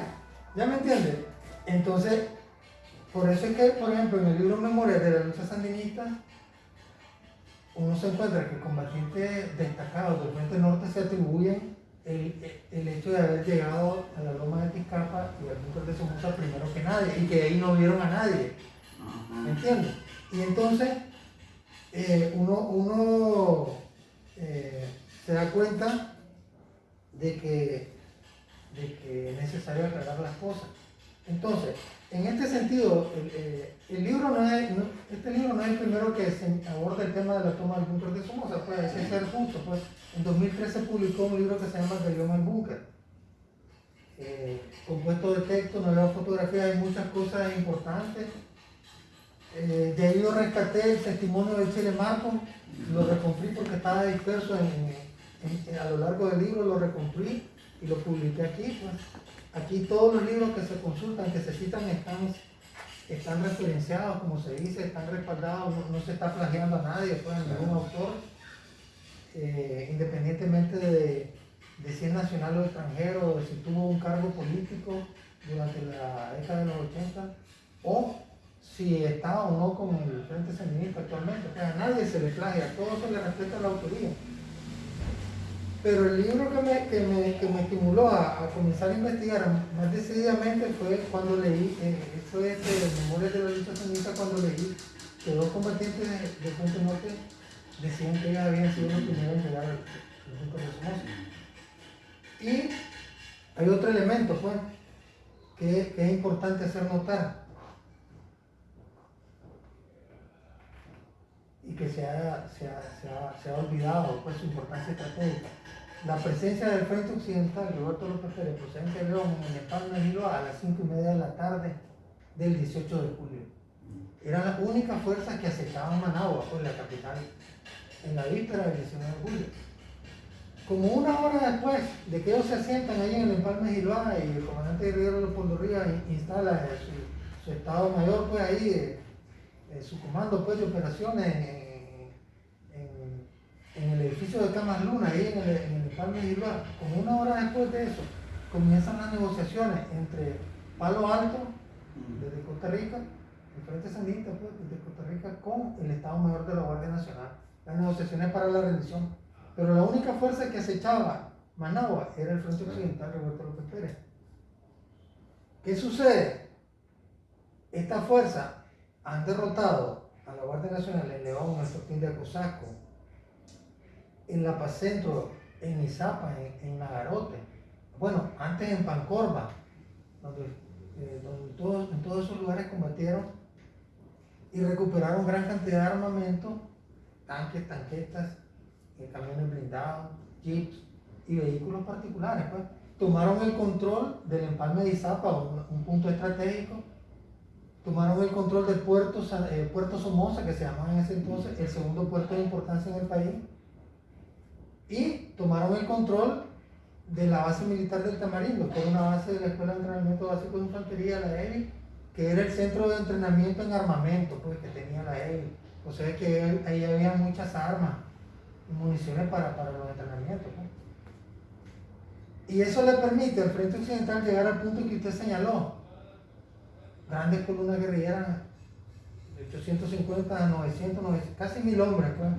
¿Ya me entiendes? Entonces, por eso es que, por ejemplo, en el libro Memorias de la lucha sandinista, uno se encuentra que combatientes destacados del Frente Norte se atribuyen el, el hecho de haber llegado a la loma de Tizcapa y al búnker de Somoza primero que nadie, y que ahí no vieron a nadie. ¿Me entiendes? Y entonces eh, uno, uno eh, se da cuenta de que, de que es necesario aclarar las cosas. Entonces, en este sentido, el, eh, el libro no es, este libro no es el primero que se aborda el tema de la toma del búnker de Somoza, pues que ser justo, pues en 2013 publicó un libro que se llama Rebelión al Búnker. Eh, compuesto de texto, veo fotografías, hay muchas cosas importantes. Eh, de ahí yo rescaté el testimonio de Chile Marco, lo recomprí porque estaba disperso en- a lo largo del libro, lo recomprí y lo publiqué aquí. Pues. Aquí todos los libros que se consultan, que se citan, están, están referenciados, como se dice, están respaldados, no, no se está plagiando a nadie, pues, a ningún autor, eh, independientemente de, de si es nacional o extranjero, de si tuvo un cargo político durante la década de los 80, o si está o no con el Frente Sandinista actualmente. O sea, a nadie se le plagia, a todos se le respeta la autoría. Pero el libro que me, que me, que me estimuló a, a comenzar a investigar más decididamente fue cuando leí, eh, eso es de Memorias de la lucha sandinista, cuando leí que dos combatientes de, de Frente Norte decían que ellos habían sido los primeros en llegar al búnker de Somoza. Y hay otro elemento, pues, que es importante hacer notar. Y que se ha, se ha- se ha- se ha olvidado, pues, su importancia estratégica. La presencia del Frente Occidental, Roberto López Pérez, procedente de León, en el Palma de a las 5 y media de la tarde del 18 de julio. Era la única fuerza que acechaban Managua, pues, la capital, en la víspera del 19 de julio. Como una hora después de que ellos se asientan ahí en el Empalme de Giloa y el comandante guerrero Rivas in- instala eh, su, su estado mayor, pues ahí, eh, eh, su comando pues, de operaciones en, en- el edificio de Camas Luna, ahí en el, en el Giloa. Como una hora después de eso, comienzan las negociaciones entre Palo Alto, desde Costa Rica, el Frente Sandinista, pues, desde Costa Rica, con el Estado Mayor de la Guardia Nacional. Las negociaciones para la rendición. Pero la única fuerza que acechaba Managua era el Frente Occidental Roberto López Pérez. ¿Qué sucede? Esta fuerza han derrotado a la Guardia Nacional en León, en el Fortín de Acosasco, en La Paz Centro, en Izapa, en, en Nagarote, bueno, antes en Pancorba, donde, eh, donde todos- en todos esos lugares combatieron y recuperaron gran cantidad de armamento, tanques, tanquetas, eh, camiones blindados, jeeps y vehículos particulares. Pues. Tomaron el control del empalme de Izapa, un, un punto estratégico. Tomaron el control del puerto, eh, puerto Somoza, que se llamaba en ese entonces el segundo puerto de importancia en el país. Y tomaron el control de la base militar del Tamarindo, que era una base de la Escuela de Entrenamiento Básico de Infantería, la ELI, que era el centro de entrenamiento en armamento pues, que tenía la ELI. O sea que ahí había muchas armas y municiones para, para los entrenamientos. Pues. Y eso le permite al Frente Occidental llegar al punto que usted señaló. Grandes columnas guerrilleras, de 850 a 900, casi mil hombres. Pues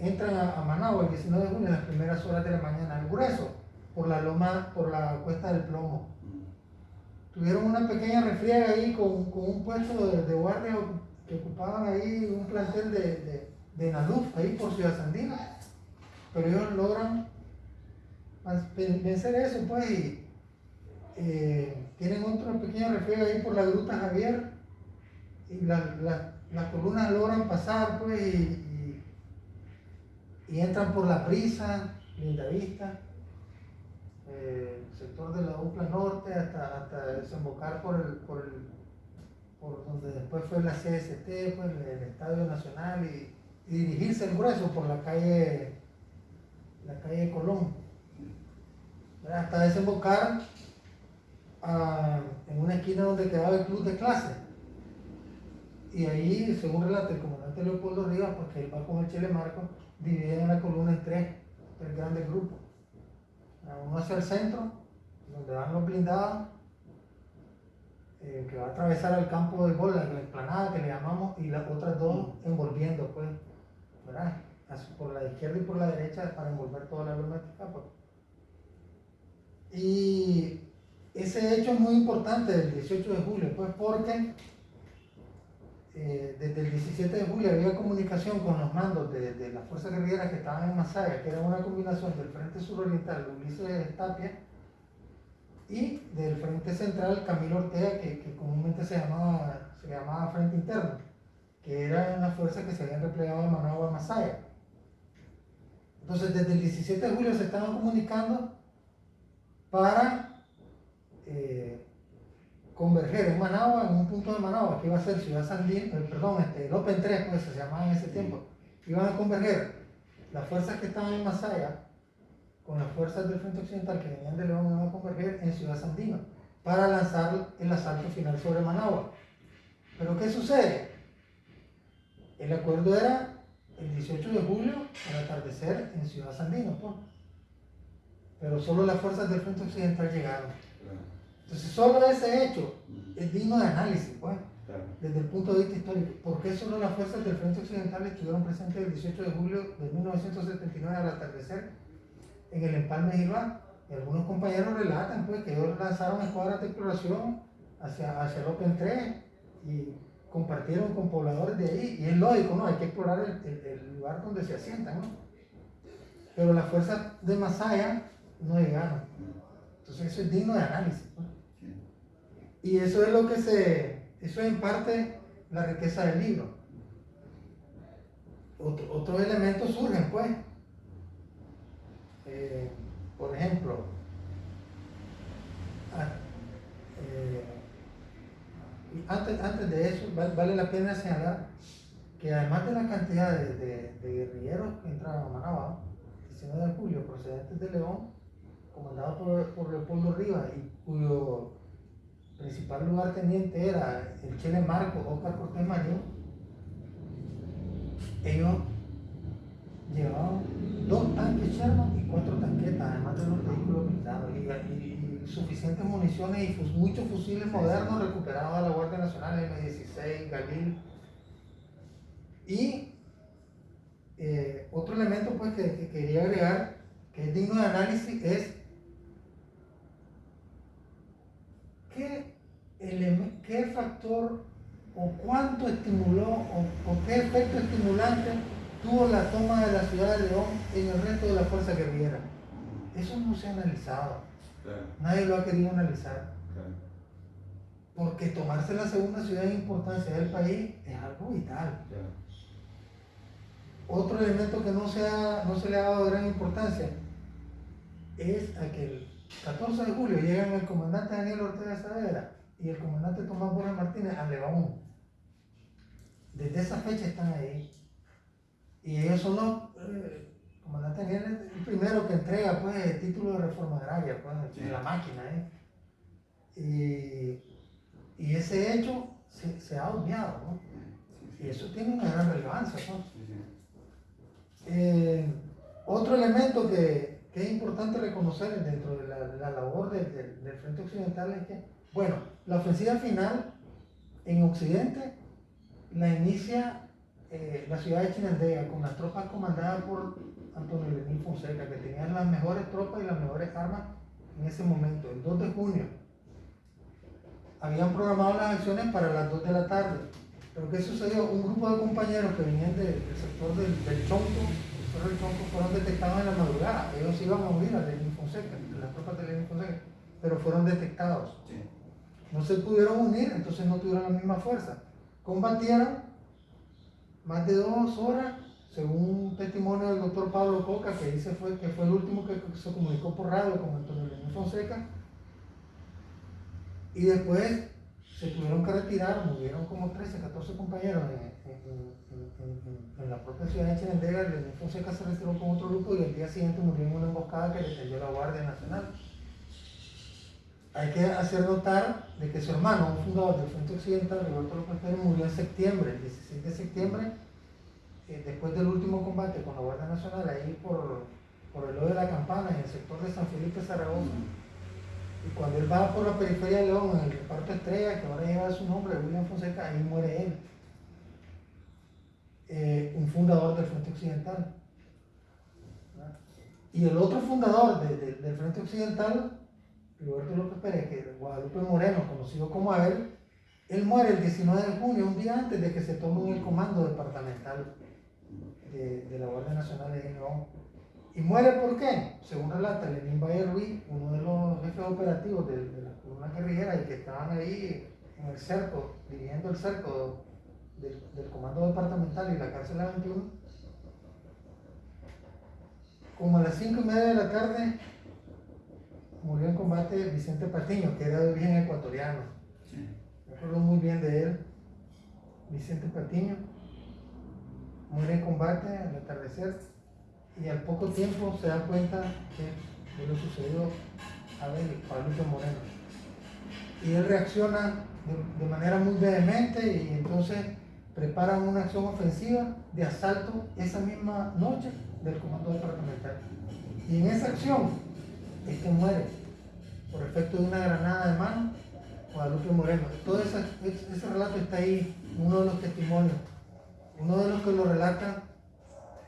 entran a, Managua el 19 de junio en las primeras horas de la mañana, al grueso, por la loma, por la cuesta del plomo. Tuvieron una pequeña refriega ahí con, un puesto de, guardia que ocupaban ahí un plantel de, de, de ahí por Ciudad Sandina. Pero ellos logran vencer eso, pues, y eh, tienen otra pequeña refriega ahí por la gruta Javier, y las columnas logran pasar, pues, y, y entran por la prisa, Linda Vista, eh, sector de la UPLA Norte, hasta, hasta desembocar por el, por donde después fue la CST, pues, el, Estadio Nacional y, dirigirse el grueso por la calle, la calle Colón. Hasta desembocar en una esquina donde quedaba el club de clase. Y ahí, según relata el comandante Leopoldo Rivas, porque él va con el Chile Marco, dividida la columna en tres, tres grandes grupos. Uno hacia el centro, donde van los blindados, eh, que va a atravesar el campo de gol, la explanada que le llamamos, y las otras dos envolviendo, pues, ¿verdad? Por la izquierda y por la derecha para envolver toda la aeronáutica. Pues. Y ese hecho es muy importante del 18 de julio, pues, porque eh, desde el 17 de julio había comunicación con los mandos de, de las fuerzas guerrilleras que estaban en Masaya, que era una combinación del Frente Suroriental Ulises Tapia y del Frente Central Camilo Ortega, que, que comúnmente se llamaba, se llamaba Frente Interno, que eran las fuerzas que se habían replegado de Managua a Masaya. Entonces, desde el 17 de julio se estaban comunicando para eh, converger en Managua, en un punto de Managua, que iba a ser Ciudad Sandín, eh, perdón, este, el Open 3, pues se llamaba en ese tiempo, iban a converger las fuerzas que estaban en Masaya con las fuerzas del Frente Occidental que venían de León, iban a converger en Ciudad Sandina para lanzar el asalto final sobre Managua. Pero ¿qué sucede? El acuerdo era el 18 de julio al atardecer en Ciudad Sandino, pero solo las fuerzas del Frente Occidental llegaron. Entonces, solo ese hecho es digno de análisis, pues, desde el punto de vista histórico. ¿Por qué solo las fuerzas del Frente Occidental estuvieron presentes el 18 de julio de 1979 al atardecer en el empalme Gilbán? Y algunos compañeros relatan pues, que ellos lanzaron escuadras de exploración hacia, hacia el Open 3 y compartieron con pobladores de ahí. Y es lógico, ¿no? Hay que explorar el, el, lugar donde se asientan, ¿no? Pero las fuerzas de Masaya no llegaron. Entonces eso es digno de análisis. Pues. Y eso es lo que se, eso es en parte la riqueza del libro. Otro, otros elementos surgen, pues. Eh, por ejemplo, ah, eh, antes, antes, de eso, vale, la pena señalar que además de la cantidad de, guerrilleros que entraron a Managua, 19 de julio, procedentes de León, comandado por, por Leopoldo Rivas y cuyo principal lugar teniente era el Chile Marco, Oscar Cortés Marín, ellos llevaban dos tanques Sherman y cuatro tanquetas, además de los vehículos blindados, y, suficientes municiones y muchos fusiles modernos recuperados a la Guardia Nacional, M16, Galil. Y eh, otro elemento pues, que, que quería agregar, que es digno de análisis, es ¿qué, factor o cuánto estimuló o, qué efecto estimulante tuvo la toma de la ciudad de León en el resto de la fuerza guerrillera? Eso no se ha analizado. Nadie lo ha querido analizar. Porque tomarse la segunda ciudad de importancia del país es algo vital. Otro elemento que no se, no se le ha dado gran importancia es aquel 14 de julio llegan el comandante Daniel Ortega Saavedra y el comandante Tomás Borges Martínez a León. Desde esa fecha están ahí. Y ellos son los, eh, comandante Daniel es el primero que entrega pues, el título de reforma agraria pues, Sí. de la máquina. ¿eh? Y, y ese hecho se, se ha obviado. ¿no? Y eso tiene una gran relevancia. sí. Eh, otro elemento que, que es importante reconocer dentro de la, labor del- Frente Occidental es que, bueno, la ofensiva final en Occidente la inicia eh, la ciudad de Chinandega con las tropas comandadas por Antonio Lenín Fonseca, que tenían las mejores tropas y las mejores armas en ese momento, el 2 de junio. Habían programado las acciones para las 2 de la tarde. Pero ¿qué sucedió? Un grupo de compañeros que venían de- del sector del, del Chonco, fueron detectados en la madrugada. Ellos iban a unir a Lenín Fonseca, las tropas de Lenín Fonseca, pero fueron detectados. Sí. No se pudieron unir, entonces no tuvieron la misma fuerza. Combatieron más de dos horas, según un testimonio del doctor Pablo Coca, que dice fue, que fue el último que se comunicó por radio con Antonio Lenín Fonseca. Y después se tuvieron que retirar, murieron como 13, 14 compañeros en, en- en- la propia ciudad de Chinandega. Lenín Fonseca se retiró con otro grupo y el día siguiente murió en una emboscada que le cayó la Guardia Nacional. Hay que hacer notar de que su hermano, un fundador del Frente Occidental, Roberto López Pérez, murió en septiembre, el 16 de septiembre, eh, después del último combate con la Guardia Nacional, ahí por, por el hoyo de la campana, en el sector de San Felipe Zaragoza. Y cuando él va por la periferia de León, en el reparto Estrella, que ahora lleva su nombre, William Fonseca, ahí muere él. Eh, un fundador del Frente Occidental. ¿verdad? Y el otro fundador de- de- del Frente Occidental, Roberto López Pérez, que es Guadalupe Moreno, conocido como Abel, él muere el 19 de junio, un día antes de que se tome el comando departamental de, de la Guardia Nacional de León. ¿Y muere por qué? Según relata Lenín Valle Ruiz, uno de los jefes operativos de, de la columna guerrillera y que estaban ahí en el cerco, dirigiendo el cerco del, del comando departamental y la cárcel a 21, como a las 5 y media de la tarde murió en combate Vicente Patiño, que era de origen ecuatoriano. Sí. Me acuerdo muy bien de él, Vicente Patiño. Muere en combate al atardecer y al poco tiempo se da cuenta que de lo sucedido a Abel Pablo Moreno. Y él reacciona de, de manera muy vehemente y entonces preparan una acción ofensiva de asalto esa misma noche del comando departamental. Y en esa acción es que muere por efecto de una granada de mano Guadalupe Moreno. Todo ese, ese- relato está ahí, uno de los testimonios. Uno de los que lo relata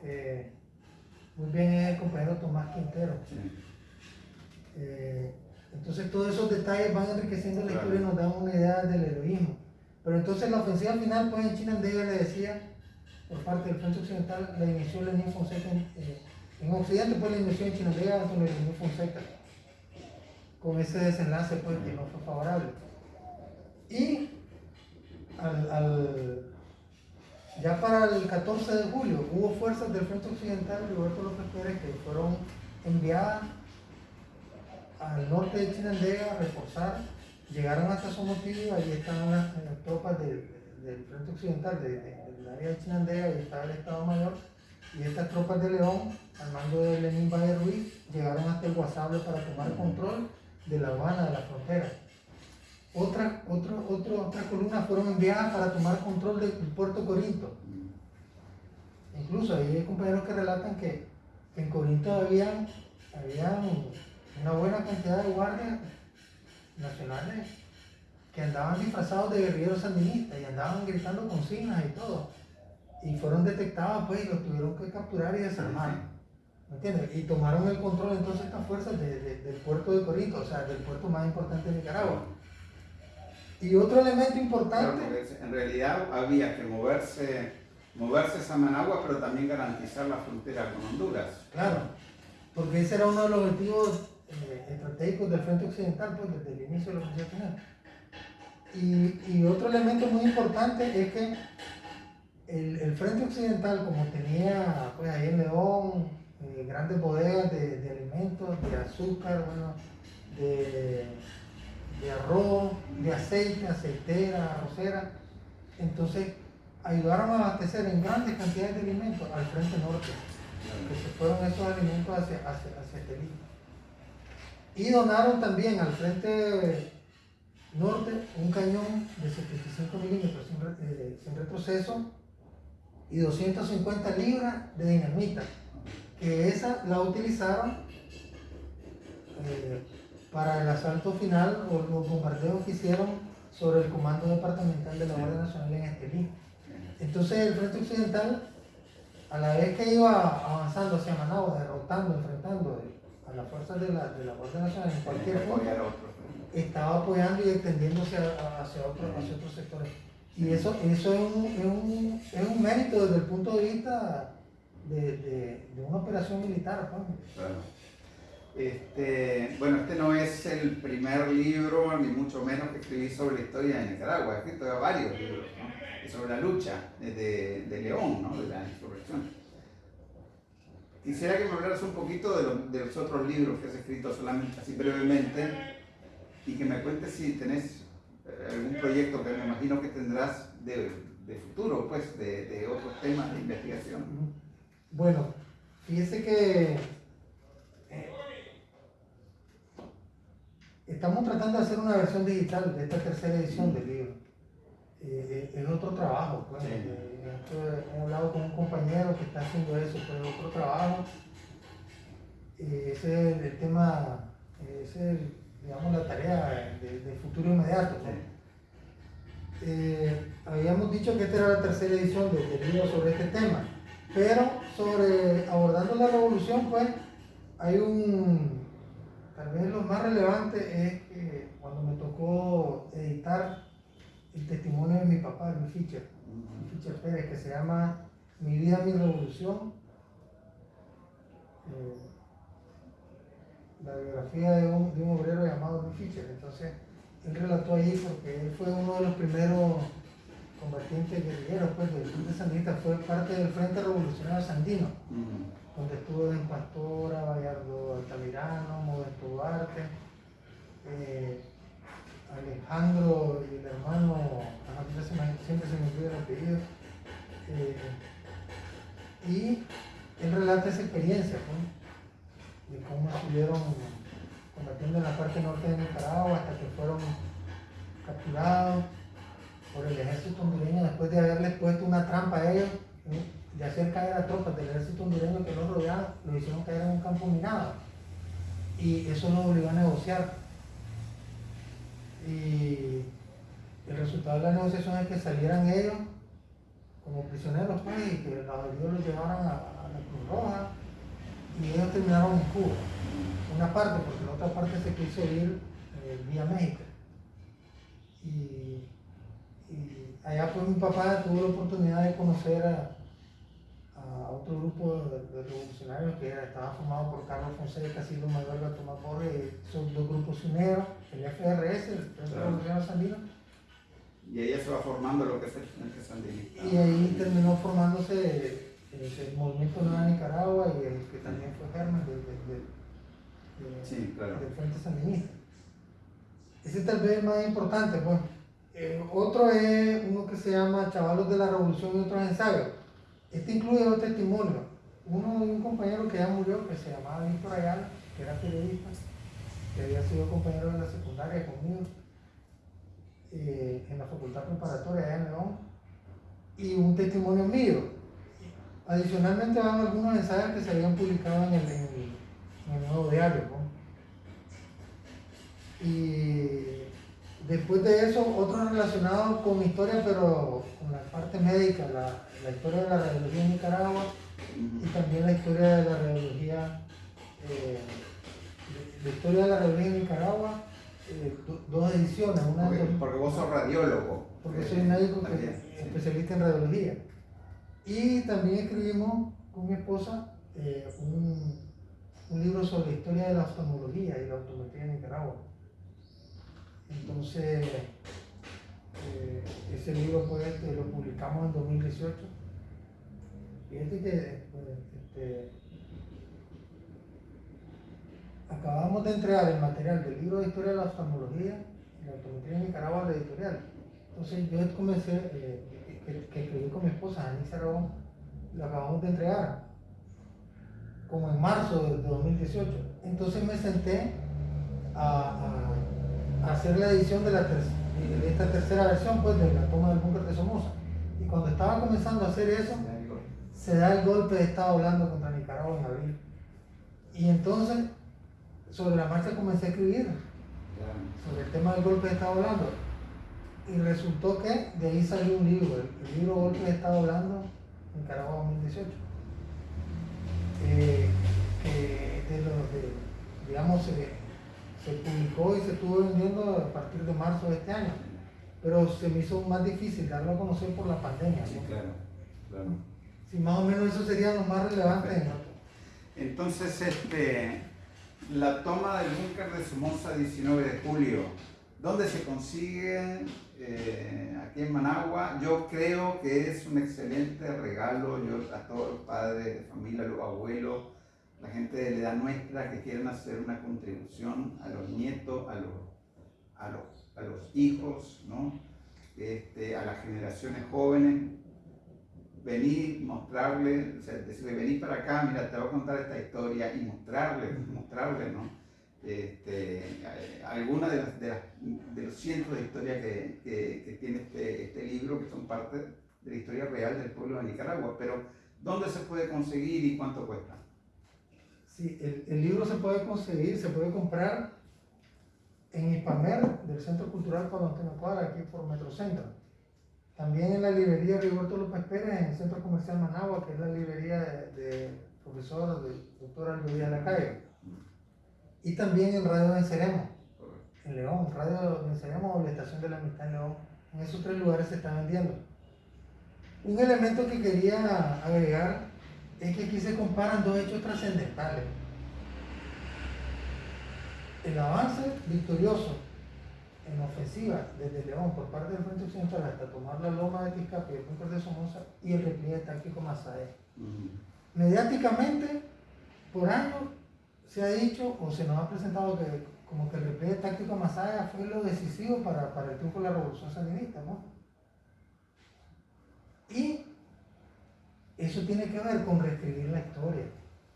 eh, muy bien es el compañero Tomás Quintero. Eh, entonces todos esos detalles van enriqueciendo la historia y nos dan una idea del heroísmo. Pero entonces la ofensiva final, pues en Chinandega le decía, por parte del Frente Occidental, la inició Lenín Fonseca en, eh, en Occidente, pues la inició en Chinandega con Fonseca, con ese desenlace pues que no fue favorable. Y al, al- ya para el 14 de julio hubo fuerzas del Frente Occidental de Roberto López Pérez que fueron enviadas al norte de Chinandega a reforzar, llegaron hasta Somotillo, ahí estaban las, las tropas del, del Frente Occidental de- de- del área de Chinandega y estaba el Estado Mayor, y estas tropas de León, al mando de Lenín Valle Ruiz, llegaron hasta el Guasable para tomar control de la aduana de la frontera. Otra, otras columnas fueron enviadas para tomar control del puerto Corinto. Incluso ahí hay compañeros que relatan que, que en Corinto habían, habían una buena cantidad de guardias nacionales que andaban disfrazados de guerrilleros sandinistas y andaban gritando consignas y todo. Y fueron detectados pues y los tuvieron que capturar y desarmar. ¿Me entiendes? Y tomaron el control entonces estas fuerzas de- de- del puerto de Corinto, o sea, del puerto más importante de Nicaragua. Y otro elemento importante, en realidad había que moverse, moverse a Managua, pero también garantizar la frontera con Honduras. claro, porque ese era uno de los objetivos eh, estratégicos del Frente Occidental, pues desde el inicio de la Ofensiva Final. Y, y otro elemento muy importante es que el, el Frente Occidental, como tenía pues, ahí en León eh, grandes bodegas de, de alimentos, de azúcar, bueno, de, de arroz, de aceite, aceitera, arrocera, entonces ayudaron a abastecer en grandes cantidades de alimentos al Frente Norte. que se fueron esos alimentos hacia, hacia, hacia. Y donaron también al frente norte un cañón de 75 milímetros sin, eh, sin retroceso y 250 libras de dinamita, que esa la utilizaron eh, para el asalto final o los bombardeos que hicieron sobre el comando departamental de la Guardia Nacional en Estelí. Entonces el Frente Occidental, a la vez que iba avanzando hacia Managua, derrotando, enfrentando a las fuerzas de la, de la Guardia Nacional en cualquier punto, apoyar a otros. estaba apoyando y extendiéndose hacia, otros hacia otros sectores. Y eso, eso es, un, es, un, es un mérito desde el punto de vista de, de- de una operación militar. pues. Claro. Este, bueno, este no es el primer libro, ni mucho menos que escribí sobre la historia de Nicaragua. He escrito varios libros ¿no? Sobre la lucha de- de León, ¿no? de la insurrección. Quisiera que me hablaras un poquito de, lo- de los otros libros que has escrito, solamente así brevemente, y que me cuentes si tenés eh, algún proyecto que me imagino que tendrás de, de futuro, pues, de, de otros temas de investigación. Bueno, fíjese que eh, estamos tratando de hacer una versión digital de esta tercera edición del libro. Eh, es otro trabajo, pues. Sí. Eh, he hablado con un compañero que está haciendo eso, pues es otro trabajo. Eh, ese es el, tema, eh, ese es, digamos, la tarea de, de futuro inmediato. pues. Eh, habíamos dicho que esta era la tercera edición de- del libro sobre este tema, pero sobre abordando la revolución, pues hay un, tal vez lo más relevante es que cuando me tocó editar el testimonio de mi papá, Luis Fischer, Luis Fischer Pérez, que se llama Mi vida, mi revolución, eh, la biografía de un, de un obrero llamado Luis Fischer, entonces él relató allí porque él fue uno de los primeros combatientes guerrilleros pues, del Frente Sandinista, fue parte del Frente Revolucionario Sandino, donde estuvo en Pastora, Gallardo Altamirano, Modesto Duarte, eh, Alejandro y el hermano, ya se me- siempre se me olvida el apellido, eh, y él relata esa experiencia pues, de cómo estuvieron combatiendo en la parte norte de Nicaragua hasta que fueron capturados por el ejército hondureño después de haberles puesto una trampa a ellos, ¿eh? de hacer caer a tropas del ejército hondureño que los rodeaban, los hicieron caer en un campo minado. Y eso los obligó a negociar. Y el resultado de la negociación es que salieran ellos como prisioneros pues, y que los heridos los llevaran a, a la Cruz Roja y ellos terminaron en Cuba. Una parte, porque la otra parte se quiso ir eh, vía México. Y, y allá pues mi papá tuvo la oportunidad de conocer a, a otro grupo de, de revolucionarios que era- estaba formado por Carlos Fonseca, Silvio Manuel Tomás Borges, y esos dos grupos se unieron, el FRS, el Frente. Revolucionario Sandino, Y ahí se va formando lo que es el Frente Sandinista. y ahí terminó formándose eh, el movimiento Nueva Nicaragua y el que también fue germen del, del- del- de- Sí, claro. del Frente Sandinista. Ese tal vez es el más importante. Pues. Eh, otro es uno que se llama Chavalos de la Revolución y otros ensayos. Este incluye dos testimonios. Uno de un compañero que ya murió, que se llamaba Víctor Ayala, que era periodista, que había sido compañero de la secundaria conmigo eh, en la facultad preparatoria allá en León, y un testimonio mío. Adicionalmente van algunos ensayos que se habían publicado en el, nuevo diario. ¿no? Y después de eso, otro relacionado con historia, pero con la parte médica, la, la historia de la radiología en Nicaragua y también la historia de la radiología, eh, de- la historia de la radiología en Nicaragua, eh, do- dos ediciones, una Porque, dos- porque vos sos radiólogo. porque Eh, soy médico que- también, sí. especialista en radiología. Y también escribimos con mi esposa eh, un, un libro sobre la historia de la oftalmología y la optometría en Nicaragua. Entonces, eh, ese libro pues, este, lo publicamos en 2018. Fíjate que pues, este, acabamos de entregar el material del libro de historia de la oftalmología y la optometría en Nicaragua a la editorial. Entonces yo comencé, eh, que, que escribí con mi esposa, Anissa Aragón, lo acabamos de entregar. como en marzo de 2018. Entonces me senté a, a hacer la edición de, la de esta tercera versión pues, de la toma del búnker de Somoza. Y cuando estaba comenzando a hacer eso, se da el golpe de Estado hablando contra Nicaragua en abril. Y entonces, sobre la marcha comencé a escribir sobre el tema del golpe de Estado hablando. Y resultó que de ahí salió un libro, el, libro Golpe de Estado hablando, Nicaragua 2018. Eh, de los, de, digamos, se publicó y se estuvo vendiendo a partir de marzo de este año. Pero se me hizo más difícil darlo a conocer por la pandemia. Sí, claro, claro. Sí, más o menos eso sería lo más relevante. Entonces, este, la toma del búnker de Somoza 19 de julio, ¿dónde se consigue? Eh, aquí en Managua. Yo creo que es un excelente regalo yo, a todos los padres de familia, los abuelos, la gente de la edad nuestra que quieren hacer una contribución a los nietos, a los, a los, hijos, ¿no? este, a las generaciones jóvenes. Venir, mostrarle, o sea, decirle, venir para acá, mira, te voy a contar esta historia y mostrarle, mostrarle, ¿no? Este, algunas de, las, de, los cientos de historias que, que, que tiene este, este, libro, que son parte de la historia real del pueblo de Nicaragua, pero ¿dónde se puede conseguir y cuánto cuesta? Sí, el, el, libro se puede conseguir, se puede comprar en Hispamer del Centro Cultural Antonio Cuadra, aquí por Metrocentro. También en la librería Rigoberto López Pérez, en el Centro Comercial Managua, que es la librería del de profesor, del doctor Aldo Díaz Lacayo. Y también en Radio Venceremos, en León, Radio Venceremos o la Estación de la Amistad en León. En esos tres lugares se está vendiendo. Un elemento que quería agregar es que aquí se comparan dos hechos trascendentales. El avance victorioso en ofensiva desde León por parte del Frente Occidental hasta tomar la loma de Quiscape y el punto de Somoza y el repliegue táctico Masae. Mediáticamente, por años se ha dicho o se nos ha presentado que como que el repliegue táctico Masaya fue lo decisivo para, para el triunfo de la revolución sandinista, ¿no? Y eso tiene que ver con reescribir la historia.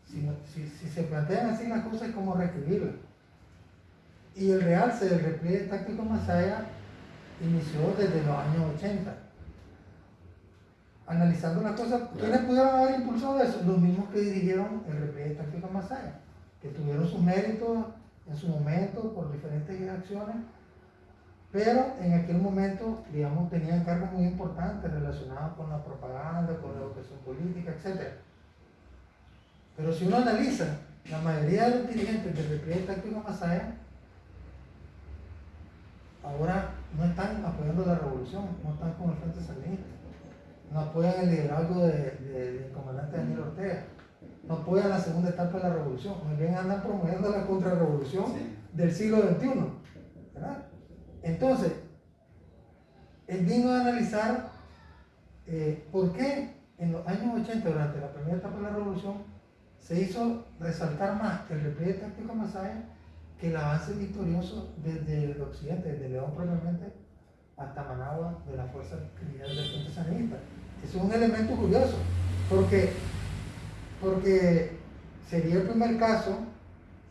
Si, si, se plantean así las cosas, es como reescribirla. Y el realce del repliegue táctico Masaya inició desde los años 80. Analizando las cosas, ¿quiénes pudieron haber impulsado eso? Los mismos que dirigieron el repliegue táctico Masaya, que tuvieron sus méritos en su momento por diferentes acciones, pero en aquel momento, digamos, tenían cargos muy importantes relacionados con la propaganda, con la educación política, etc. Pero si uno analiza, la mayoría de los dirigentes del repliegue táctico Masaya ahora no están apoyando la revolución, no están con el Frente Sandinista, no apoyan el liderazgo del comandante Daniel Ortega, no apoyan la segunda etapa de la revolución, más bien andan promoviendo la contrarrevolución del siglo XXI. ¿verdad? Entonces, es digno de analizar eh, por qué en los años 80, durante la primera etapa de la revolución, se hizo resaltar más el repliegue táctico Masaya que el avance victorioso desde el occidente, desde León propiamente hasta Managua de la fuerza criminal del Frente Sandinista. Eso es un elemento curioso, porque, porque sería el primer caso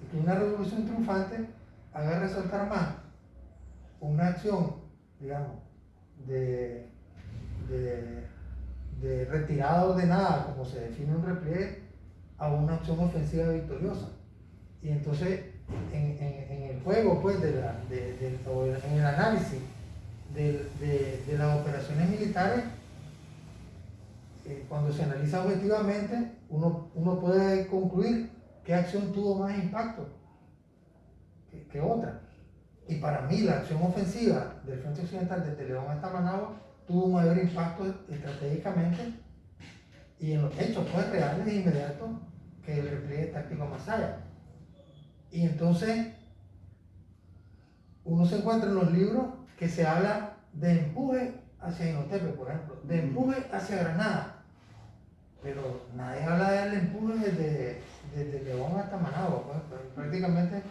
de que una revolución triunfante haga resaltar más una acción, digamos, de, de, retirada ordenada, como se define un repliegue, a una acción ofensiva victoriosa. Y entonces, en, el juego, pues, de la, en el análisis de, las operaciones militares, eh, cuando se analiza objetivamente, uno, uno, puede concluir qué acción tuvo más impacto que otra. Y para mí la acción ofensiva del Frente Occidental desde León hasta Managua tuvo un mayor impacto estratégicamente y en los hechos pues, reales e inmediatos que el repliegue táctico allá. Y entonces uno se encuentra en los libros que se habla de empuje hacia Inotepe, por ejemplo, de empuje hacia Granada. Pero nadie habla del empuje desde, desde León hasta Managua, pues, pues prácticamente...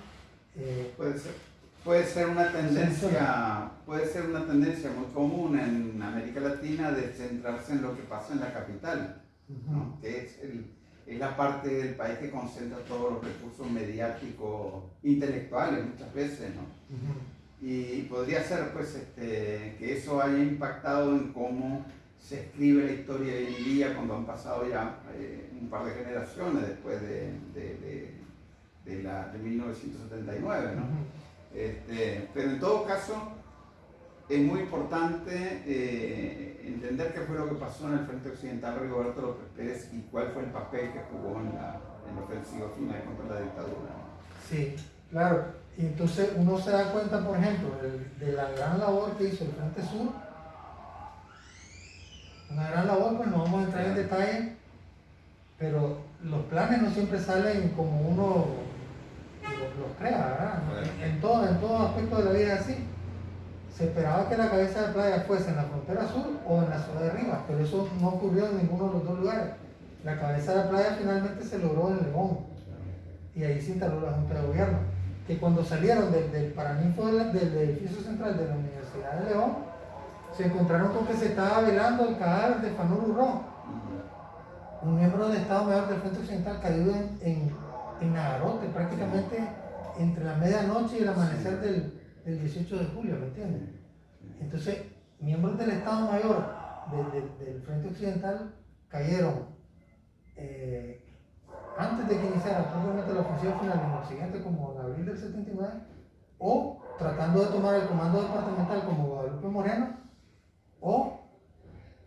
Eh, Puede ser puede ser una tendencia, puede ser una tendencia muy común en América Latina de centrarse en lo que pasa en la capital, que es es la parte del país que concentra todos los recursos mediáticos, intelectuales muchas veces, ¿no? Y podría ser pues este, que eso haya impactado en cómo se escribe la historia hoy en día cuando han pasado ya eh, un par de generaciones después de, de, de, la, de 1979, ¿no? Este, pero en todo caso, es muy importante eh, entender qué fue lo que pasó en el Frente Occidental Rigoberto López Pérez y cuál fue el papel que jugó en la, en la ofensiva final contra la dictadura. Sí, claro. Y entonces uno se da cuenta, por ejemplo, de, la gran labor que hizo el Frente Sur. Una gran labor, pues no vamos a entrar en detalle, pero los planes no siempre salen como uno los, crea, ¿verdad? En, todo, en todo aspecto de la vida es así se esperaba que la cabeza de playa fuese en la frontera sur o en la ciudad de Rivas, pero eso no ocurrió en ninguno de los dos lugares. La cabeza de playa finalmente se logró en León y ahí se instaló la Junta de Gobierno. Que cuando salieron del, del paraninfo del, edificio central de la Universidad de León, se encontraron con que se estaba velando el cadáver de Fanur Urró, un miembro del Estado Mayor del Frente Occidental caído en, en, en Nagarote, prácticamente entre la medianoche y el amanecer del, el 18 de julio, ¿me entiendes? Entonces, miembros del Estado Mayor del Frente Occidental cayeron eh, antes de que iniciara propiamente la ofensiva final en Occidente como en abril del 79 o tratando de tomar el comando departamental como Guadalupe Moreno o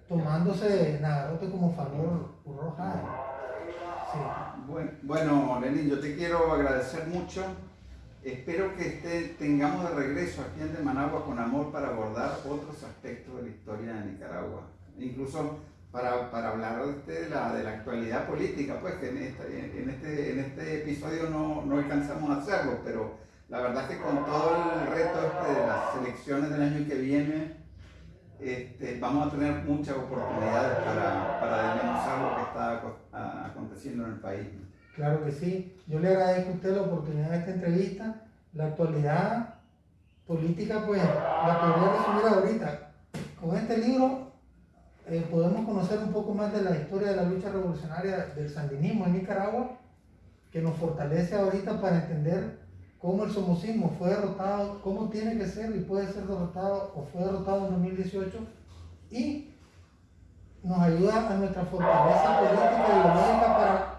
tomándose Nagarote como favor Urroja. Sí. Bueno, bueno, Lenín, yo te quiero agradecer mucho. Espero que este, tengamos de regreso aquí en Managua con amor para abordar otros aspectos de la historia de Nicaragua, incluso para, hablar de, de, la, de la actualidad política, pues que en, este, este episodio no, alcanzamos a hacerlo, pero la verdad es que con todo el reto este de las elecciones del año que viene, este, vamos a tener muchas oportunidades para, para desmenuzar lo que está en el país. Claro que sí. Yo le agradezco a usted la oportunidad de esta entrevista. La actualidad política, pues, la podría resumir ahorita. Con este libro eh, podemos conocer un poco más de la historia de la lucha revolucionaria del sandinismo en Nicaragua, que nos fortalece ahorita para entender cómo el somocismo fue derrotado, cómo tiene que ser y puede ser derrotado o fue derrotado en 2018 y nos ayuda a nuestra fortaleza política y ideológica para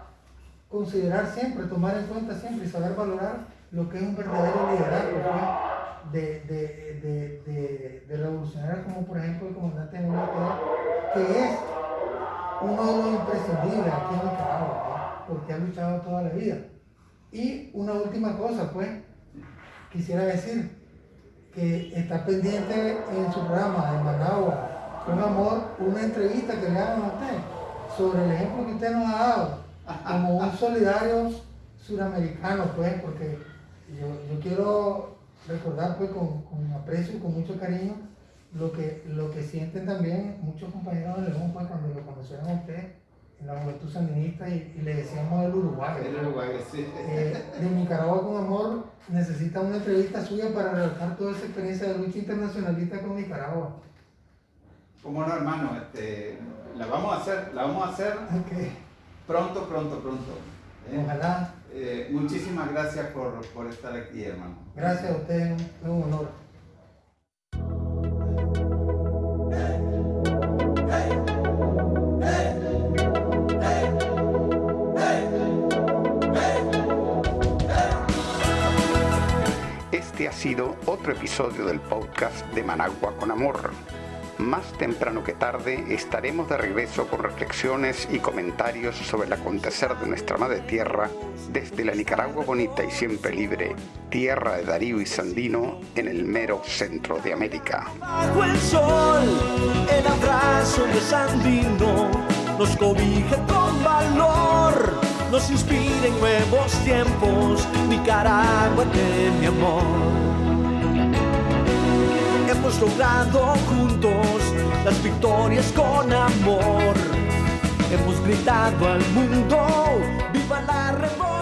considerar siempre, tomar en cuenta siempre y saber valorar lo que es un verdadero liderazgo de, de, de, de, revolucionarios como por ejemplo el comandante de que es uno de los imprescindibles aquí en Nicaragua, porque ha luchado toda la vida. Y una última cosa, pues, quisiera decir que está pendiente en su programa de Managua, con amor, una entrevista que le hagan a usted sobre el ejemplo que usted nos ha dado como un solidario suramericano, pues, porque yo, quiero recordar pues con, aprecio y con mucho cariño lo que, lo que sienten también muchos compañeros de León pues, cuando lo conocieron a usted en la juventud sandinista y, le decíamos del Uruguay. El Uruguay, sí. Eh, de Nicaragua con Amor necesita una entrevista suya para relatar toda esa experiencia de lucha internacionalista con Nicaragua. Como no, hermano, este, la vamos a hacer, la vamos a hacer. Okay. Pronto, pronto, pronto. ¿eh? Ojalá. Eh, muchísimas gracias por, por, estar aquí, hermano. Gracias a usted, es un honor. Este ha sido otro episodio del podcast de Managua con Amor más temprano que tarde estaremos de regreso con reflexiones y comentarios sobre el acontecer de nuestra madre tierra desde la Nicaragua bonita y siempre libre, tierra de Darío y Sandino en el mero centro de América. Hemos logrado juntos las victorias con amor. Hemos gritado al mundo, viva la revolución.